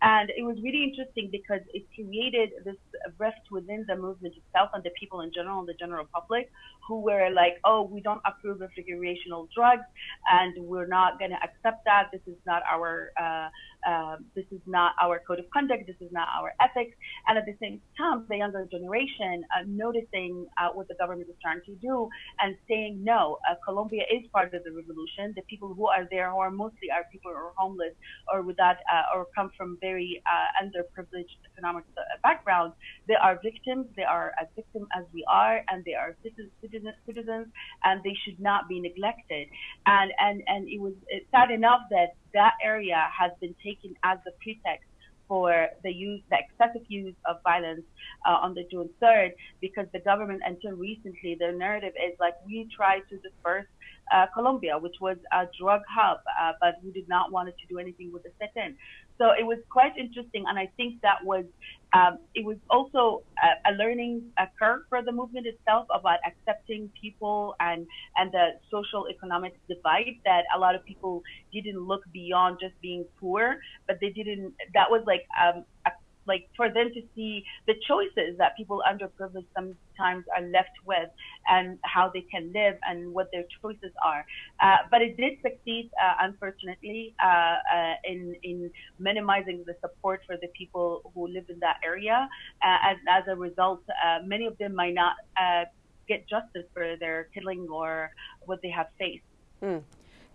And it was really interesting because it created this rift within the movement itself and the people in general, the general public, who were like, oh, we don't approve of recreational drugs and we're not going to accept that. This is not our, uh, uh, this is not our code of conduct. This is not our ethics. And at the same time, the younger generation uh, noticing uh, what the government is trying to do and saying, no, uh, Colombia is part of the revolution. The people who are there, who are mostly are people who are homeless or without, uh, or come from very uh, underprivileged economic backgrounds, they are victims. They are as victim as we are, and they are citizens, citizens, and they should not be neglected. And and and it was sad enough that that area has been taken as the pretext for the use, the excessive use of violence uh, on the June 3rd, because the government, until recently, their narrative is like we tried to disperse uh, Colombia, which was a drug hub, uh, but we did not want to do anything with the sit-in. So it was quite interesting, and I think that was um, it was also a, a, learning curve for the movement itself about accepting people and and the social economic divide that a lot of people didn't look beyond just being poor, but they didn't. That was like um, a like for them to see the choices that people underprivileged sometimes are left with and how they can live and what their choices are. Uh, but it did succeed, uh, unfortunately, uh, uh in, in minimizing the support for the people who live in that area. Uh, and as a result, uh, many of them might not get justice for their killing or what they have faced. Mm.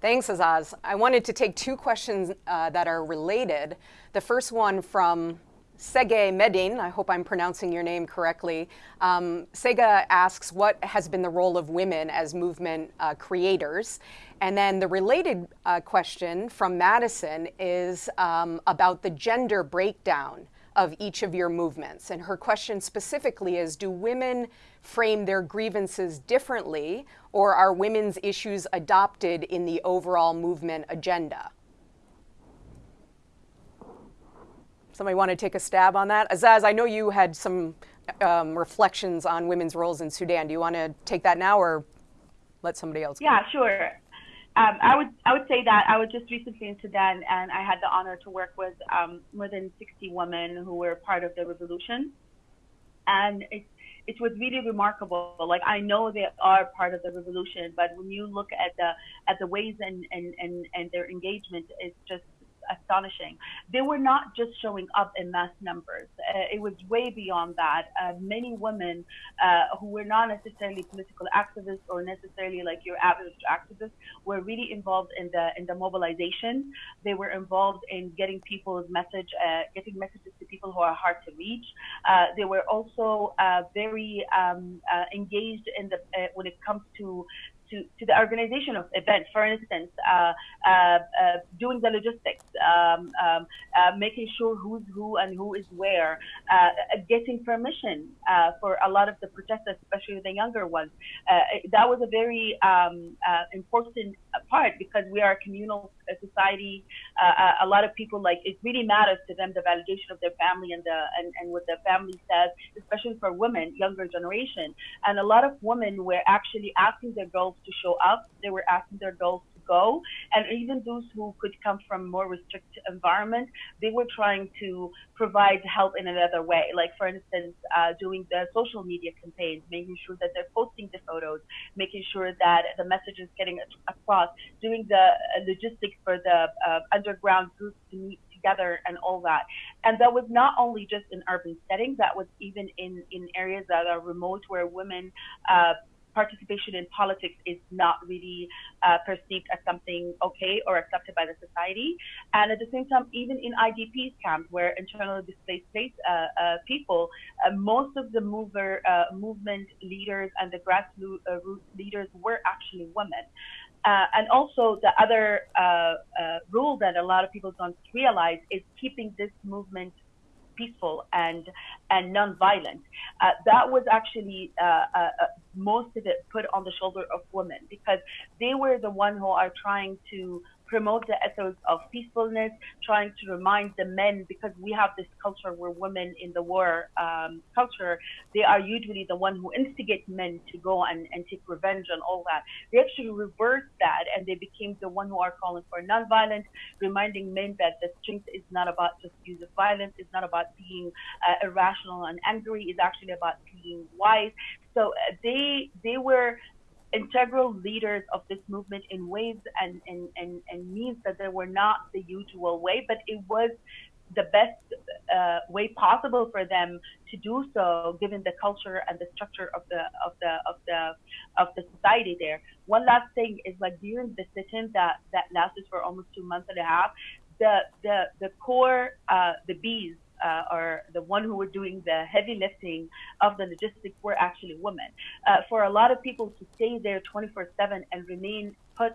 Thanks, Azaz. I wanted to take two questions uh, that are related. The first one from Sege Medin, I hope I'm pronouncing your name correctly. Um, Sega asks, what has been the role of women as movement uh, creators? And then the related uh, question from Madison is um, about the gender breakdown of each of your movements. And her question specifically is, do women frame their grievances differently, or are women's issues adopted in the overall movement agenda? Somebody want to take a stab on that? Azaz, I know you had some um, reflections on women's roles in Sudan. Do you want to take that now or let somebody else? Go? Yeah, sure. Um, I would I would say that I was just recently in Sudan and I had the honor to work with um, more than 60 women who were part of the revolution, and it's it was really remarkable. Like I know they are part of the revolution, but when you look at the at the ways and and and, and their engagement, it's just astonishing. They were not just showing up in mass numbers. Uh, it was way beyond that. Uh, many women uh, who were not necessarily political activists or necessarily like your average activists were really involved in the in the mobilization. They were involved in getting people's message, uh, getting messages to people who are hard to reach. Uh, they were also very um, engaged in the when it comes to to, to the organization of events. For instance, uh, uh, uh, doing the logistics, um, um, uh, making sure who's who and who is where, uh, getting permission for a lot of the protesters, especially the younger ones. that was a very um, important part because we are a communal society. Uh, uh, a lot of people like it really matters to them the validation of their family and the and, and what their family says, especially for women, younger generation. And a lot of women were actually asking their girls to show up. They were asking their girls go. And even those who could come from more restricted environment, they were trying to provide help in another way. Like, for instance, uh, doing the social media campaigns, making sure that they're posting the photos, making sure that the message is getting across, doing the uh, logistics for the uh, underground groups to meet together and all that. And that was not only just in urban settings, that was even in, in areas that are remote where women uh, participation in politics is not really uh, perceived as something okay or accepted by the society. And at the same time, even in IDPs camps, where internally displaced place, uh, uh, people, uh, most of the mover uh, movement leaders and the grassroots uh, leaders were actually women. and also the other rule that a lot of people don't realize is keeping this movement peaceful and and nonviolent. Uh, that was actually uh, uh, uh, most of it put on the shoulder of women because they were the one who are trying to promote the ethos of peacefulness, trying to remind the men, because we have this culture where women in the war um, culture, they are usually the one who instigate men to go and, and take revenge and all that. They actually reversed that and they became the one who are calling for nonviolence, reminding men that the strength is not about just use of violence, it's not about being uh, irrational and angry, it's actually about being wise. So uh, they they were integral leaders of this movement in ways and, and, and, and means that they were not the usual way, but it was the best uh, way possible for them to do so, given the culture and the structure of the of the of the of the society there. One last thing is like during the sit-in that that lasted for almost two months and a half, the the the core uh, the bees uh, or the one who were doing the heavy lifting of the logistics were actually women. Uh, for a lot of people to stay there 24/7 and remain put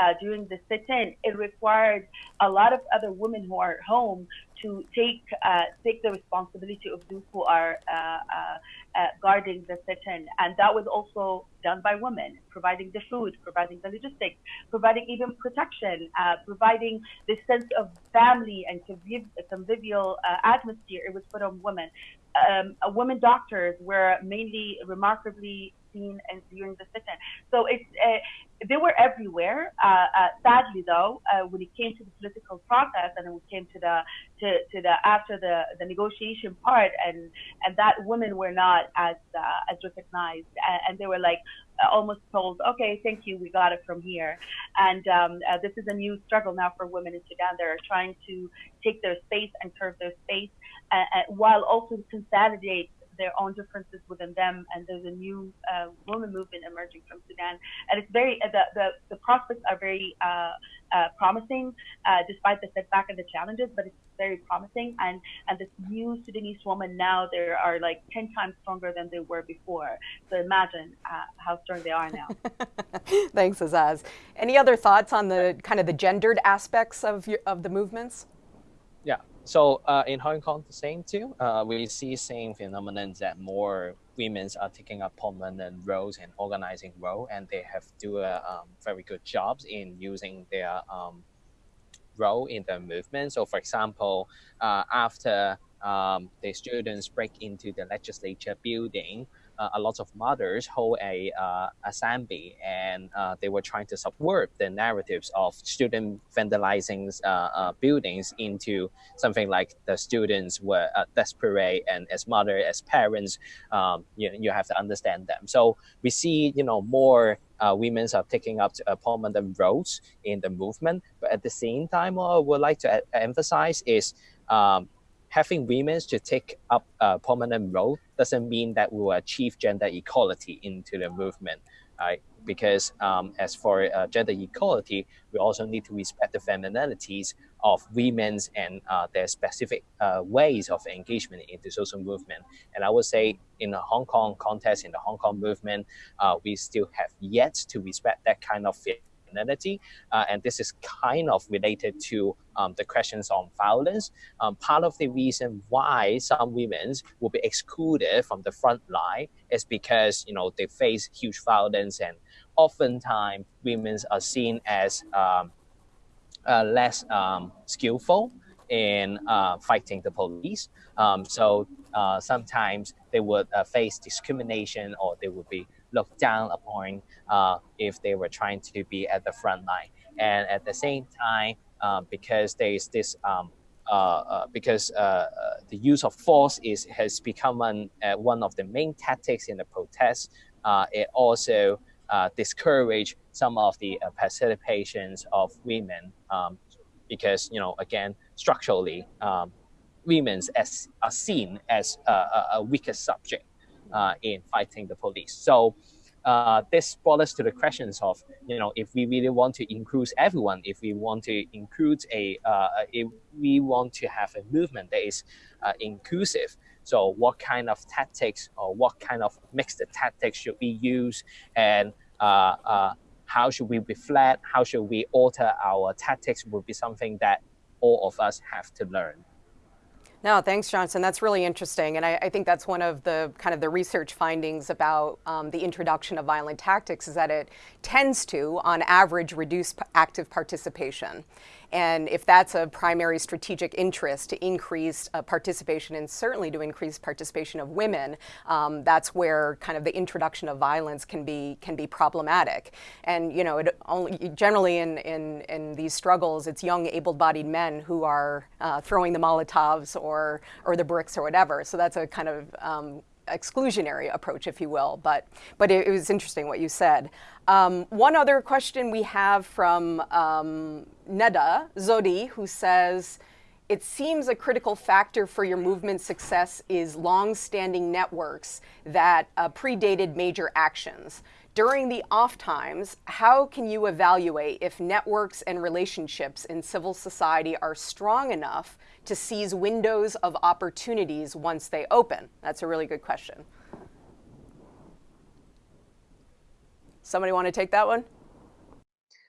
uh, during the sit-in, it required a lot of other women who are at home to take uh, take the responsibility of those who are uh, uh, uh, guarding the sit-in, and that was also done by women, providing the food, providing the logistics, providing even protection, uh, providing this sense of family and convivial uh, atmosphere. It was put on women. Um, women doctors were mainly remarkably seen during the sit-in. So it's they were everywhere. Uh, uh, sadly, though, uh, when it came to the political process and it came to the to, to the after the, the negotiation part, and and that women were not as uh, as recognized, and, they were like almost told, okay, thank you, we got it from here. And um, uh, this is a new struggle now for women in Sudan. They're trying to take their space and curve their space, while also consolidate their own differences within them, and there's a new uh, woman movement emerging from Sudan, and it's very the the, the prospects are very uh, uh, promising uh, despite the setback and the challenges, but it's very promising. And and this new Sudanese woman now they are like ten times stronger than they were before. So imagine uh, how strong they are now. Thanks, Azaz. Any other thoughts on the kind of the gendered aspects of your, of the movements? Yeah. So uh, in Hong Kong, the same too. Uh, we see same phenomenon that more women are taking up prominent roles and organizing role, and they have do a um, very good jobs in using their um, role in the movement. So, for example, uh, after um, the students break into the legislature building, a lot of mothers hold a uh, assembly and uh, they were trying to subvert the narratives of student vandalizing uh, uh, buildings into something like the students were uh, desperate and as mother as parents um, you, you have to understand them so we see you know more uh, women are taking up uh, prominent roles in the movement. But at the same time, what I would like to emphasize is um, having women to take up a prominent role doesn't mean that we will achieve gender equality into the movement, right? Because um, as for uh, gender equality, we also need to respect the femininities of women's and uh, their specific uh, ways of engagement in the social movement. And I would say in the Hong Kong context, in the Hong Kong movement, uh, we still have yet to respect that kind of femininity. Uh, and this is kind of related to um, the questions on violence. Um, part of the reason why some women will be excluded from the front line is because you know they face huge violence and oftentimes women are seen as um, uh, less um, skillful in uh, fighting the police. Um, so uh, sometimes they would uh, face discrimination or they would be looked down upon uh, if they were trying to be at the front line. And at the same time, uh, because there is this um, uh, uh, because uh, the use of force is has become one, one of the main tactics in the protest. it also discourage some of the participations of women um, because you know again structurally um, women as are seen as a, a weaker subject uh, in fighting the police. So uh, this brought us to the questions of, you know, if we really want to include everyone, if we want to include a, uh, if we want to have a movement that is uh, inclusive, so what kind of tactics or what kind of mixed tactics should we use and uh, uh, how should we reflect, how should we alter our tactics would be something that all of us have to learn. No, thanks, Johnson. That's really interesting, and I, I, think that's one of the kind of the research findings about um, the introduction of violent tactics is that it tends to, on average, reduce active participation. And if that's a primary strategic interest to increase uh, participation and certainly to increase participation of women, um, that's where kind of the introduction of violence can be can be problematic. And you know, it only generally in in, in these struggles, it's young able-bodied men who are uh, throwing the Molotovs or or the bricks or whatever. So that's a kind of um, exclusionary approach, if you will. But, but it, it was interesting what you said. Um, one other question we have from um, Neda Zodi, who says, it seems a critical factor for your movement's success is long-standing networks that uh, predated major actions. During the off times, how can you evaluate if networks and relationships in civil society are strong enough to seize windows of opportunities once they open? That's a really good question. Somebody want to take that one?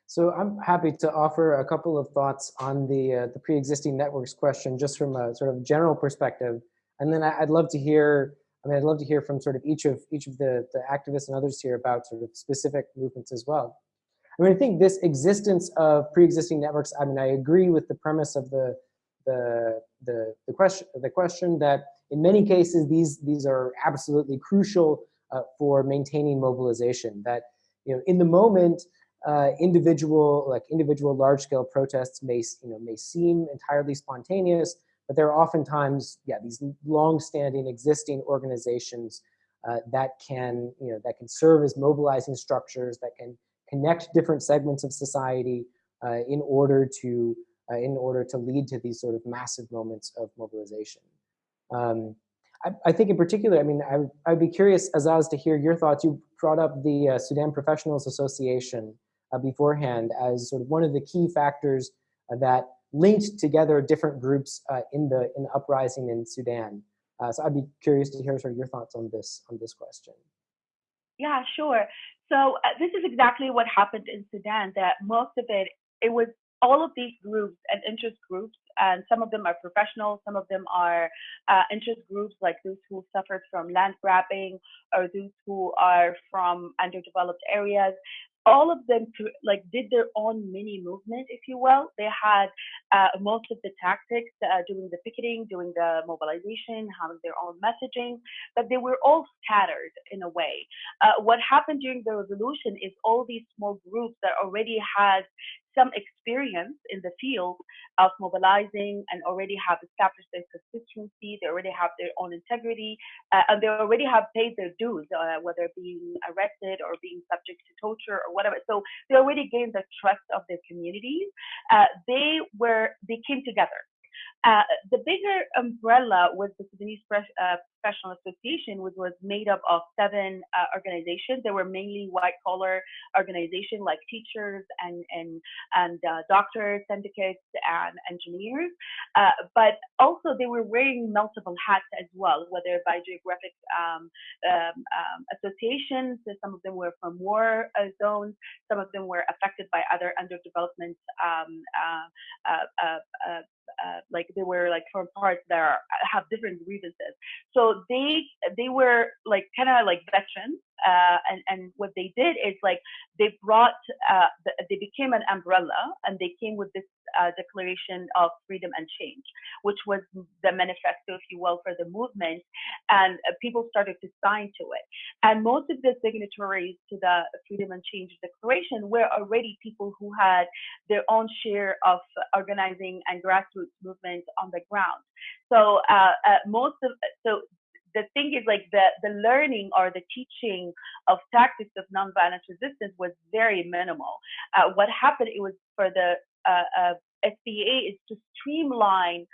So I'm happy to offer a couple of thoughts on the uh, the pre-existing networks question, just from a sort of general perspective, and then I'd love to hear I mean, I'd love to hear from sort of each of each of the, the activists and others here about sort of specific movements as well. I mean, I think this existence of pre-existing networks. I mean, I agree with the premise of the the the the question the question that in many cases these these are absolutely crucial uh, for maintaining mobilization. That you know, in the moment, uh, individual, like individual large-scale protests may, you know, may seem entirely spontaneous, but there are oftentimes, yeah, these long-standing existing organizations uh, that can, you know, that can serve as mobilizing structures that can connect different segments of society uh, in order to, uh, in order to lead to these sort of massive moments of mobilization. Um, I, think in particular, I mean, I, would be curious, Azaz, to hear your thoughts. You brought up the uh, Sudan Professionals Association uh, beforehand as sort of one of the key factors that linked together different groups uh, in the in the uprising in Sudan. Uh, so I'd be curious to hear sort of your thoughts on this on this question. Yeah, sure. So uh, this is exactly what happened in Sudan. That most of it, it was all of these groups and interest groups, and some of them are professional, some of them are uh, interest groups like those who suffered from land grabbing or those who are from underdeveloped areas all of them like did their own mini movement, if you will. They had uh, most of the tactics, uh, doing the picketing, doing the mobilization, having their own messaging, but they were all scattered in a way. Uh, what happened during the revolution is all these small groups that already had some experience in the field of mobilizing and already have established their constituency, they already have their own integrity, uh, and they already have paid their dues, uh, whether being arrested or being subject to torture or whatever. So they already gained the trust of their communities. Uh, they were, they came together. Uh, the bigger umbrella was the Sudanese uh, Professional Association, which was made up of seven uh, organizations. They were mainly white collar organizations like teachers and and and uh, doctors, syndicates, and engineers. Uh, but also they were wearing multiple hats as well, whether by geographic um, um, um, associations. So some of them were from war uh, zones. Some of them were affected by other underdevelopment um, uh, like they were like from parts that are, have different grievances. So they they were like kind of like veterans uh, and and what they did is like they brought uh, the, they became an umbrella and they came with this uh, declaration of freedom and change, which was the manifesto, if you will, for the movement, and uh, people started to sign to it. And most of the signatories to the freedom and change declaration were already people who had their own share of organizing and grassroots movement on the ground. So uh, most of so the thing is like the the learning or the teaching of tactics of nonviolent resistance was very minimal. Uh, what happened it was for the uh, uh, SPA is to streamline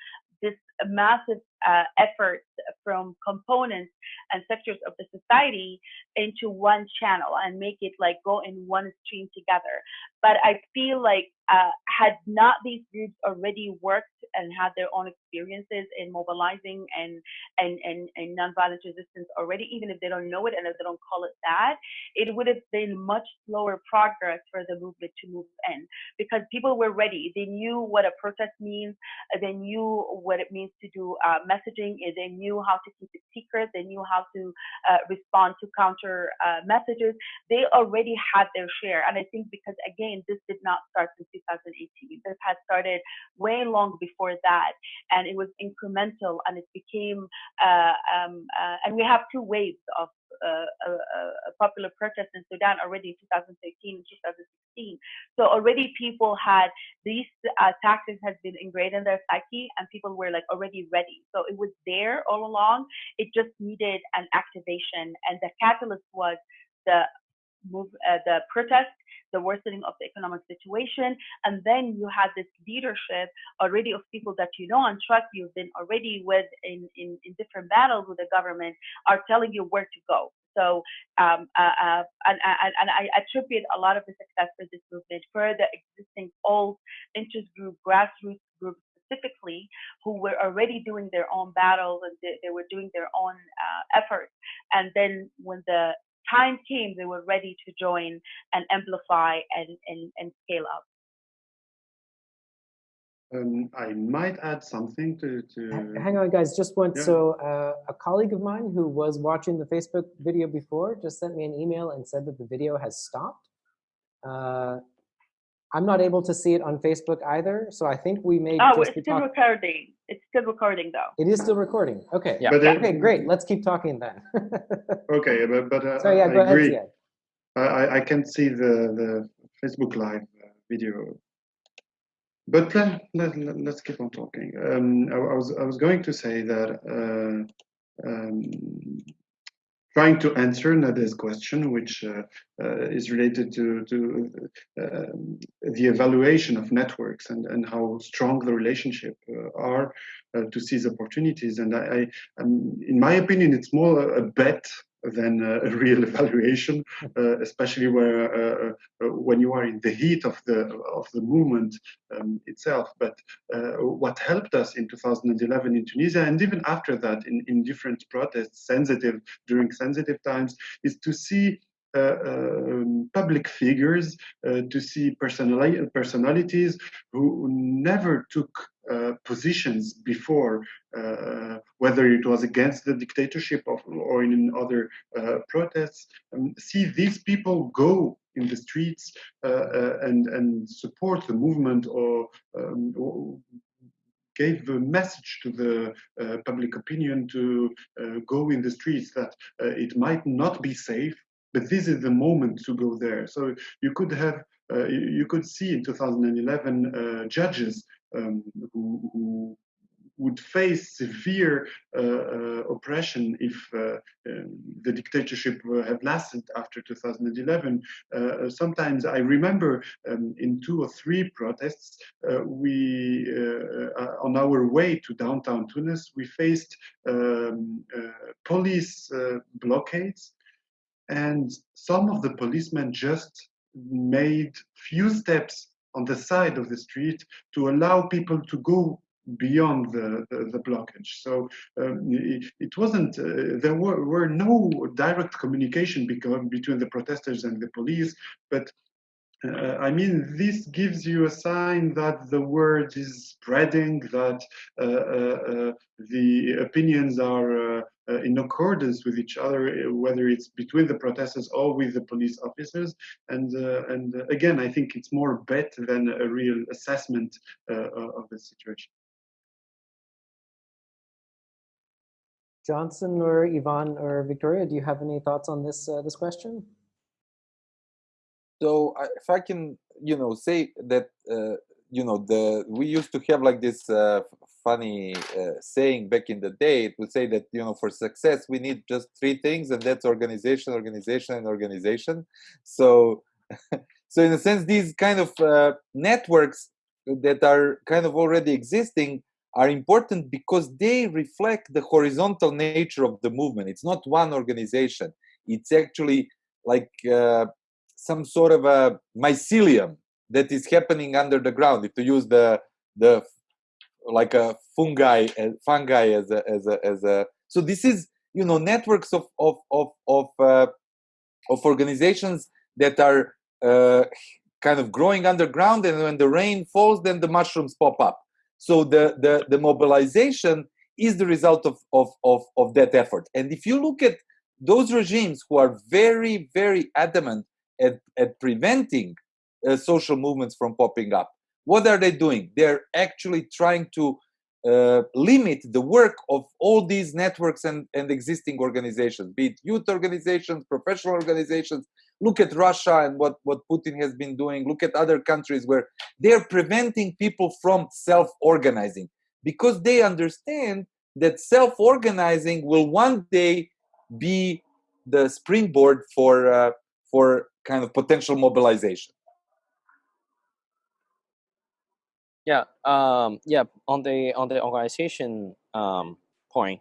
this massive uh, effort from components and sectors of the society into one channel and make it like go in one stream together. But I feel like uh, had not these groups already worked and had their own experiences in mobilizing and, and, and, and nonviolent resistance already, even if they don't know it and if they don't call it that, it would have been much slower progress for the movement to move in because people were ready. They knew what a protest means. They knew what it means to do uh, messaging. They knew how to keep it secret. They knew how to uh, respond to counter uh, messages. They already had their share. And I think because, again, this did not start in 2018. This had started way long before that. And it was incremental and it became, uh, um, uh, and we have two waves of a, a, popular protest in Sudan already in 2013 and 2016. So already people had these uh, tactics been ingrained in their psyche, and people were like already ready. So it was there all along. It just needed an activation, and the catalyst was the move, uh, the protest the worsening of the economic situation. And then you had this leadership already of people that you know and trust you've been already with in, in, in different battles with the government are telling you where to go. So, um, uh, uh, and, and, and, I attribute a lot of the success for this movement for the existing old interest group, grassroots groups specifically, who were already doing their own battles and they, they were doing their own uh, efforts. And then when the time came, they were ready to join and amplify and, and, and scale up. Um, I might add something to, to... Hang on, guys, just one. Yeah. So uh, a colleague of mine who was watching the Facebook video before just sent me an email and said that the video has stopped. Uh, I'm not able to see it on Facebook either, so I think we may. Oh, it's still recording. It's still recording, though. It is still recording. Okay. Yeah. Then, okay, great. Let's keep talking then. okay, but but uh, so yeah, go I agree. ahead. I I can't see the the Facebook Live uh, video. But let, let, let, us keep on talking. Um, I, I, was I was going to say that uh, um, trying to answer Nade's question, which uh, uh, is related to, to uh, the evaluation of networks and, and how strong the relationship uh, are uh, to seize opportunities. And I, I um, in my opinion, it's more a bet than a real evaluation, uh, especially where uh, uh, when you are in the heat of the of the movement um, itself. But what helped us in 2011 in Tunisia, and even after that in, in different protests, sensitive during sensitive times, is to see uh, um, public figures, uh, to see personali personalities who never took uh, positions before, whether it was against the dictatorship of, or in other protests, um, see these people go in the streets and, and support the movement or, um, or gave a message to the uh, public opinion to uh, go in the streets that uh, it might not be safe but this is the moment to go there. So you could have, uh, you could see in 2011 uh, judges um, who, who, would face severe uh, uh oppression if uh, um, the dictatorship had lasted after 2011. Uh, sometimes I remember um, in two or three protests, we, on our way to downtown Tunis, we faced um, police blockades and some of the policemen just made few steps on the side of the street to allow people to go beyond the, the, the blockage. So um, it, it, wasn't, uh, there were, were no direct communication between the protesters and the police, but uh, I mean, this gives you a sign that the word is spreading, that uh, uh, uh the opinions are uh, uh, in accordance with each other, whether it's between the protesters or with the police officers. And and again, I think it's more bet than a real assessment of the situation. Johnson or Ivan or Victoria, do you have any thoughts on this this question? So I, if i can you know say that uh, you know the we used to have like this uh, funny uh, saying back in the day it would say that you know for success we need just three things and that's organization organization and organization. So so in a sense these kind of uh, networks that are kind of already existing are important because they reflect the horizontal nature of the movement. It's not one organization. It's actually like uh, some sort of a mycelium that is happening under the ground. If to use the the like a fungi fungi as a as a as a so this is you know networks of of of of uh, of organizations that are uh, kind of growing underground and when the rain falls then the mushrooms pop up. So the the the mobilization is the result of of of, of that effort. And if you look at those regimes who are very very adamant at, at preventing uh, social movements from popping up. What are they doing? They're actually trying to uh, limit the work of all these networks and, and existing organizations, be it youth organizations, professional organizations. Look at Russia and what, what Putin has been doing. Look at other countries where they're preventing people from self organizing because they understand that self organizing will one day be the springboard for, uh, for kind of potential mobilization? Yeah, um, yeah. On the on the organization um, point,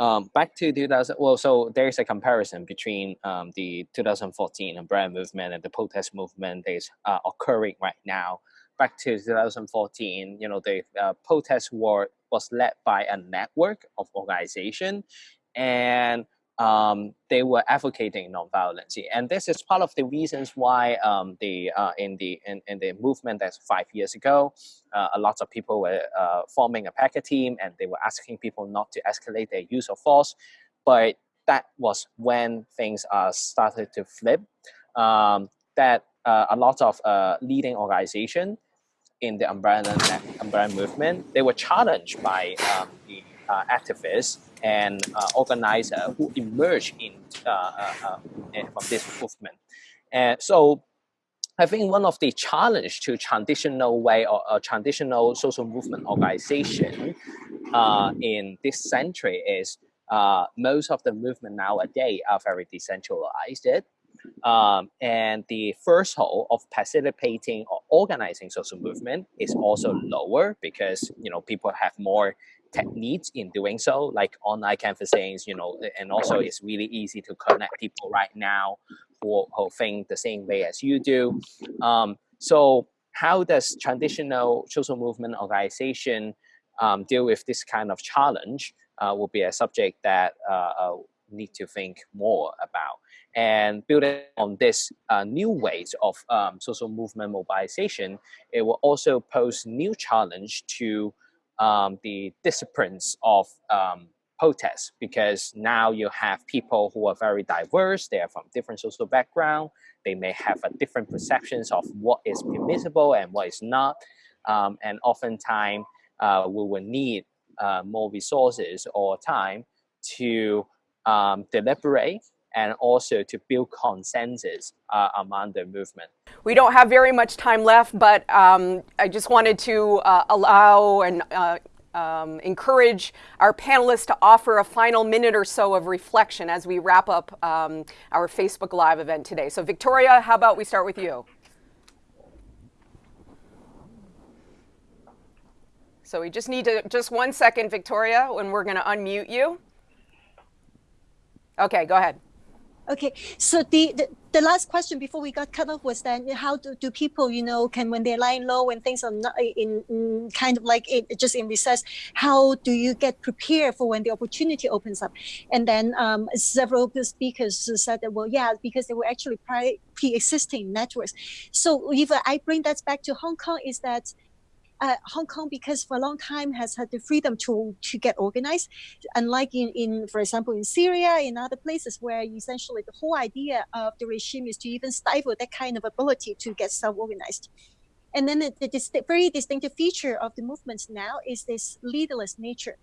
um, back to 2000. Well, so there is a comparison between um, the 2014 and umbrella movement and the protest movement that is uh, occurring right now. Back to 2014, you know, the uh, protest war was led by a network of organization, and um, they were advocating nonviolence, and this is part of the reasons why um, the uh, in the in, in the movement that's five years ago, uh, a lot of people were uh, forming a packet team, and they were asking people not to escalate their use of force, but that was when things uh, started to flip. Um, that uh, a lot of uh, leading organizations in the umbrella umbrella movement they were challenged by um, the activists and uh, organizers who emerged in uh, from this movement. And so I think one of the challenge to traditional way or traditional social movement organization uh, in this century is uh, most of the movement nowadays are very decentralized. Um, and the threshold of participating or organizing social movement is also lower because you know people have more techniques in doing so, like online canvassing, you know, and also it's really easy to connect people right now who, who think the same way as you do. Um, so how does traditional social movement organization um, deal with this kind of challenge uh, will be a subject that uh, uh, need to think more about. And building on this uh, new ways of um, social movement mobilization, it will also pose new challenge to um, the disciplines of um, protest because now you have people who are very diverse. They are from different social background. They may have a different perceptions of what is permissible and what is not. Um, and oftentimes uh, we will need uh, more resources or time to um, deliberate and also to build consensus uh, among the movement. We don't have very much time left, but um, I just wanted to uh, allow and uh, um, encourage our panelists to offer a final minute or so of reflection as we wrap up um, our Facebook Live event today. So Victoria, how about we start with you? So we just need to, just one second, Victoria, when we're going to unmute you. Okay, go ahead. Okay, so the, the, the last question before we got cut off was then how do, do people you know can when they're lying low and things are not in, in kind of like it, just in recess, how do you get prepared for when the opportunity opens up? And then um, several speakers said that well yeah because they were actually pre-existing networks. So if I bring that back to Hong Kong, is that uh, Hong Kong, because for a long time has had the freedom to to get organized, unlike in, in for example in Syria, in other places where essentially the whole idea of the regime is to even stifle that kind of ability to get self-organized. And then the, the very distinctive feature of the movements now is this leaderless nature.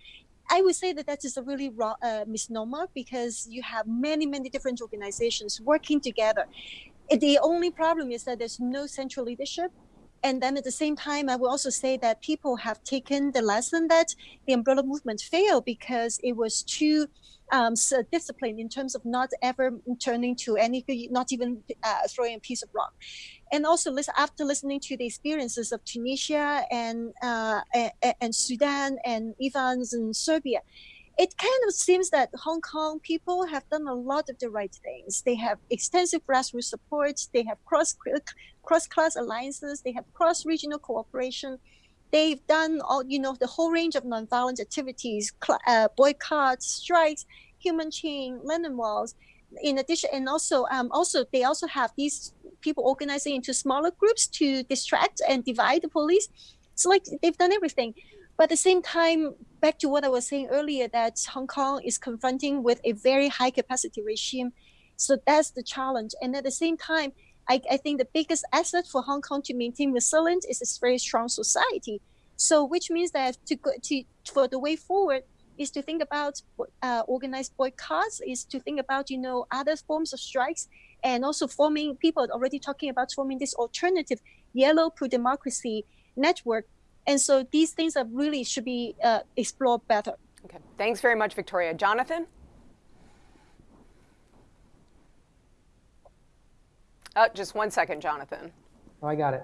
I would say that that is a really raw, uh, misnomer because you have many, many different organizations working together. The only problem is that there's no central leadership and then at the same time, I will also say that people have taken the lesson that the umbrella movement failed because it was too um, so disciplined in terms of not ever turning to any, not even uh, throwing a piece of rock. And also, after listening to the experiences of Tunisia and uh, and Sudan and even in Serbia, it kind of seems that Hong Kong people have done a lot of the right things. They have extensive grassroots support. They have cross cross class alliances. They have cross regional cooperation. They've done all you know the whole range of nonviolent activities, uh, boycotts, strikes, human chain, Lennon walls. In addition, and also um, also they also have these people organizing into smaller groups to distract and divide the police. It's like they've done everything. But at the same time, back to what I was saying earlier, that Hong Kong is confronting with a very high capacity regime. So that's the challenge. And at the same time, I, I think the biggest asset for Hong Kong to maintain resilience is its very strong society. So which means that to go to for the way forward is to think about uh, organized boycotts, is to think about you know other forms of strikes, and also forming people already talking about forming this alternative yellow pro democracy network and so these things are really should be uh, explored better. Okay, thanks very much, Victoria. Jonathan? Uh, just one second, Jonathan. Oh, I got it.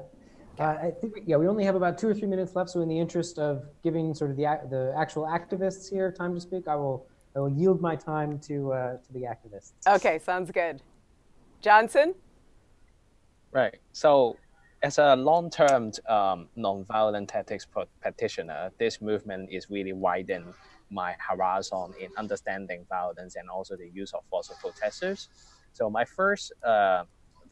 Uh, I think, yeah, we only have about two or three minutes left. So in the interest of giving sort of the, the actual activists here time to speak, I will, I will yield my time to, uh, to the activists. Okay, sounds good. Johnson? Right. So as a long-term um, non-violent tactics practitioner, this movement is really widened my horizon in understanding violence and also the use of force of protesters. So my first uh,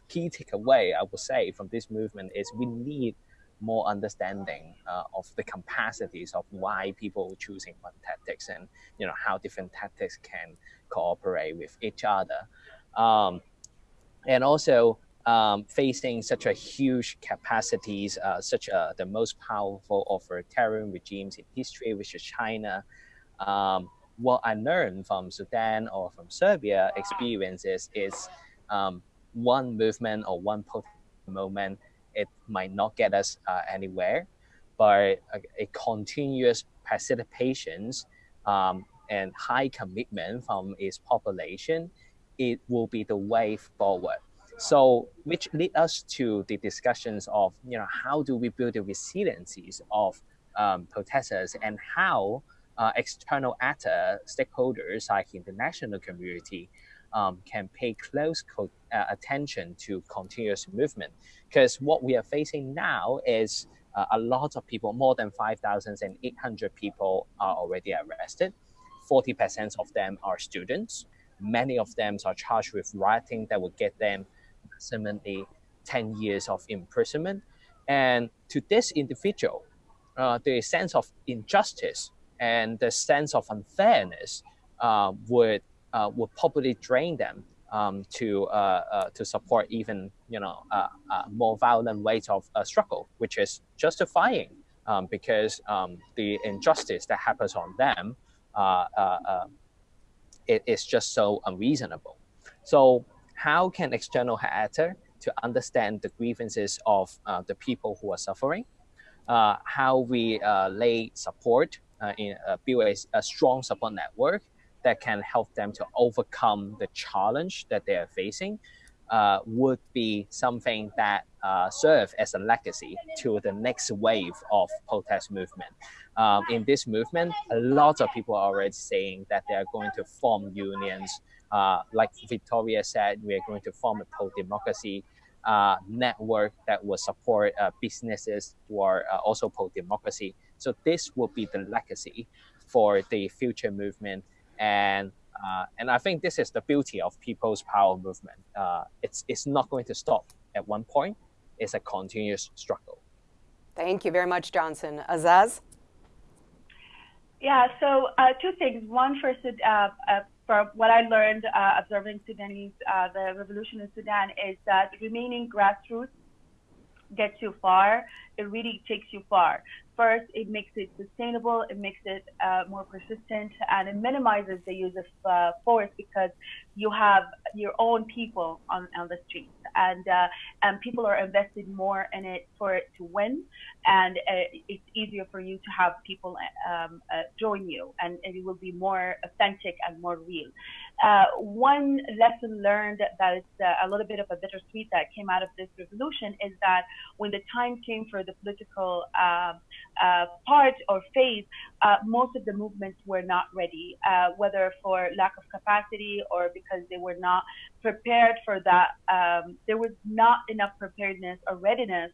key takeaway, I would say, from this movement is we need more understanding uh, of the capacities of why people choosing one tactics and you know how different tactics can cooperate with each other, um, and also um, facing such a huge capacities, uh, such a, the most powerful authoritarian regimes in history, which is China. Um, what I learned from Sudan or from Serbia experiences is um, one movement or one moment, it might not get us uh, anywhere, but a, a continuous participation um, and high commitment from its population, it will be the way forward. So, which lead us to the discussions of, you know, how do we build the resiliencies of um, protesters and how uh, external actor stakeholders like international community um, can pay close uh, attention to continuous movement. Because what we are facing now is uh, a lot of people, more than 5,800 people are already arrested. 40% of them are students. Many of them are charged with rioting that will get them approximately 10 years of imprisonment. And to this individual, uh, the sense of injustice and the sense of unfairness uh, would uh, would probably drain them um, to uh, uh, to support even you know more violent ways of struggle, which is justifying um, because um, the injustice that happens on them it is just so unreasonable. So how can external actor to understand the grievances of the people who are suffering uh, how we uh, lay support uh, in build a, a, strong support network that can help them to overcome the challenge that they are facing uh, would be something that uh, serve as a legacy to the next wave of protest movement. Um, in this movement, a lot of people are already saying that they are going to form unions. Uh, like Victoria said, we are going to form a pro-democracy uh, network that will support uh, businesses who are uh, also pro-democracy. So this will be the legacy for the future movement, and uh, and I think this is the beauty of people's power movement. Uh, it's it's not going to stop at one point. It's a continuous struggle. Thank you very much, Johnson. Azaz. Yeah, so uh, two things. One, first, uh, uh, from what I learned uh, observing Sudanese, uh, the revolution in Sudan is that remaining grassroots gets you far. It really takes you far. First, it makes it sustainable, it makes it uh, more persistent, and it minimizes the use of uh, force because you have your own people on, on the streets, and uh, and people are invested more in it for it to win, and uh, it's easier for you to have people um, uh, join you, and it will be more authentic and more real. Uh, one lesson learned that is a little bit of a bittersweet that came out of this revolution is that when the time came for the political um, uh, part or phase, uh, most of the movements were not ready, uh, whether for lack of capacity or because they were not prepared for that. Um, there was not enough preparedness or readiness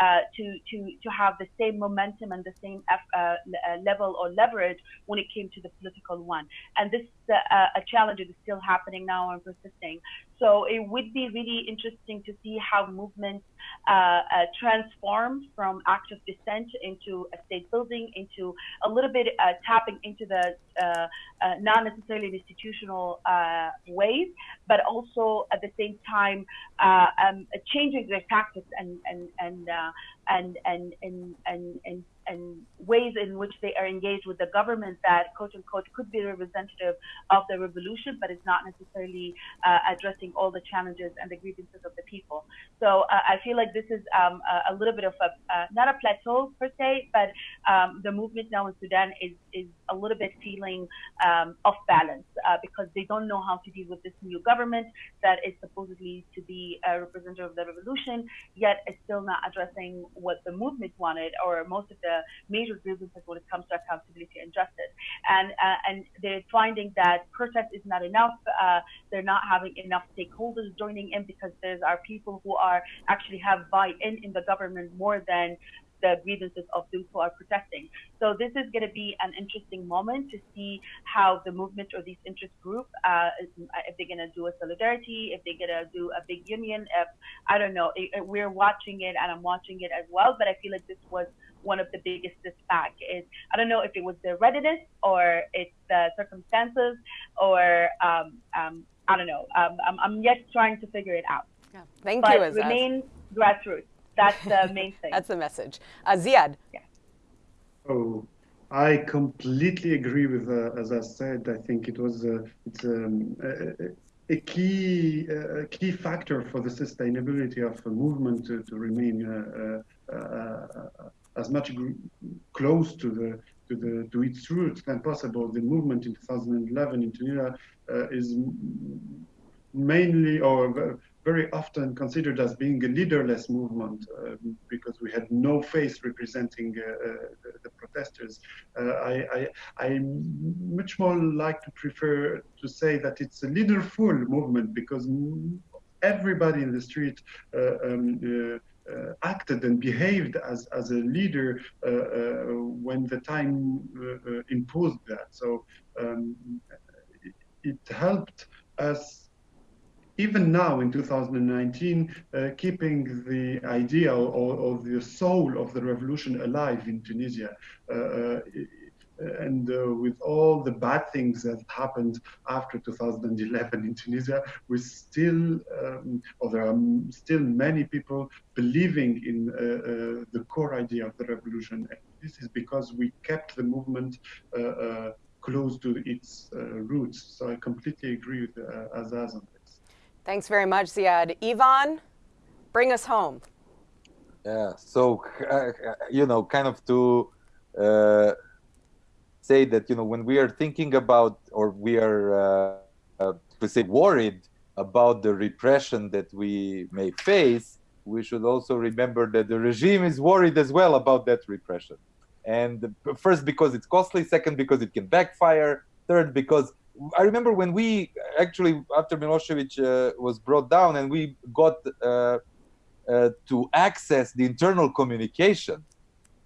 uh, to to to have the same momentum and the same uh, uh, level or leverage when it came to the political one. And this is a, a challenge that is still happening now and persisting. So it would be really interesting to see how movements uh, uh, transform from act of dissent into a state building, into a little bit uh, tapping into the uh, uh, not necessarily institutional uh, ways, but also at the same time um, changing their tactics and and and and and and, and, and, and ways in which they are engaged with the government that quote unquote could be representative of the revolution, but is not necessarily uh, addressing all the challenges and the grievances of the people. So uh, I feel like this is um, a, a, little bit of a uh, not a plateau per se, but um, the movement now in Sudan is is a little bit feeling um, off balance uh, because they don't know how to deal with this new government that is supposedly to be a representative of the revolution, yet is still not addressing what the movement wanted or most of the major grievances when it comes to accountability and justice. And uh, and they're finding that protest is not enough. Uh, they're not having enough stakeholders joining in because there are people who are actually have buy-in in the government more than the grievances of those who are protesting. So this is going to be an interesting moment to see how the movement or these interest group, uh, if they're going to do a solidarity, if they're going to do a big union, if I don't know, it, it, we're watching it and I'm watching it as well. But I feel like this was one of the biggest back is I don't know if it was the readiness or it's the circumstances or um, um, I don't know. Um, I'm, I'm yet trying to figure it out. Yeah. Thank but you. But remain grassroots. That's the main thing. That's the message. Uh, Ziad. Yeah. Oh, I completely agree with uh, Azaz said. I think it was uh, it's um, uh, a key uh, key factor for the sustainability of a movement to, to remain uh, uh, uh as much close to the to the to its roots than possible. The movement in 2011 in Tunisia uh, is mainly or very often considered as being a leaderless movement uh, because we had no face representing uh, uh the, protesters. Uh, I, I, I much more like to prefer to say that it's a leaderful movement because everybody in the street uh, um, uh, acted and behaved as, as a leader uh, uh, when the time imposed that. So um, it, helped us even now in 2019, uh, keeping the idea or, or, the soul of the revolution alive in Tunisia. Uh, uh and uh, with all the bad things that happened after 2011 in Tunisia, we still, um, or there are still many people believing in uh, the core idea of the revolution. And this is because we kept the movement close to its roots. So I completely agree with Azaz on this. Thanks very much, Ziad. Ivan, bring us home. Yeah, so, uh, you know, kind of to uh, say that, you know, when we are thinking about or we are, uh, uh, say, worried about the repression that we may face, we should also remember that the regime is worried as well about that repression. And first, because it's costly, second, because it can backfire, third, because I remember when we actually after Milosevic uh, was brought down and we got uh, uh, to access the internal communication.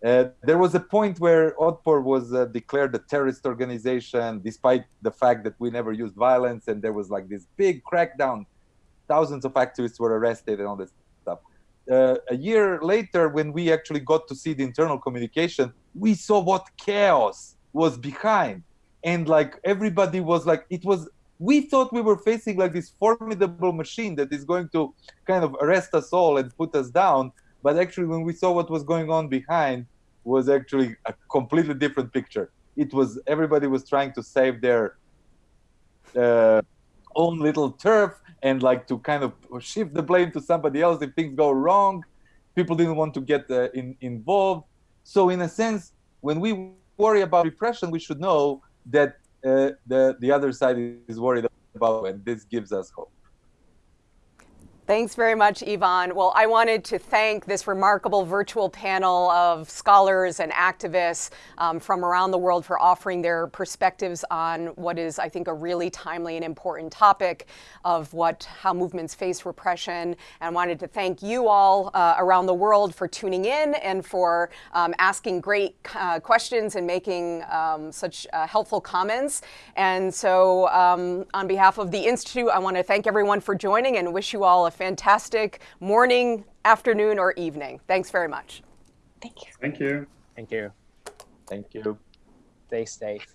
Uh, there was a point where Otpor was uh, declared a terrorist organization, despite the fact that we never used violence, and there was like this big crackdown. Thousands of activists were arrested and all this stuff. Uh, a year later, when we actually got to see the internal communication, we saw what chaos was behind and like everybody was like it was we thought we were facing like this formidable machine that is going to kind of arrest us all and put us down but actually when we saw what was going on behind was actually a completely different picture. It was everybody was trying to save their uh, own little turf and like to kind of shift the blame to somebody else if things go wrong. People didn't want to get uh, in, involved. So in a sense when we worry about repression we should know that uh, the the other side is worried about, and this gives us hope. Thanks very much, Ivan. Well, I wanted to thank this remarkable virtual panel of scholars and activists um, from around the world for offering their perspectives on what is, I think, a really timely and important topic of what how movements face repression. And wanted to thank you all uh, around the world for tuning in and for um, asking great uh, questions and making um, such uh, helpful comments. And so, um, on behalf of the Institute, I want to thank everyone for joining and wish you all a fantastic morning, afternoon, or evening. Thanks very much. Thank you. Thank you. Thank you. Thank you. Stay safe.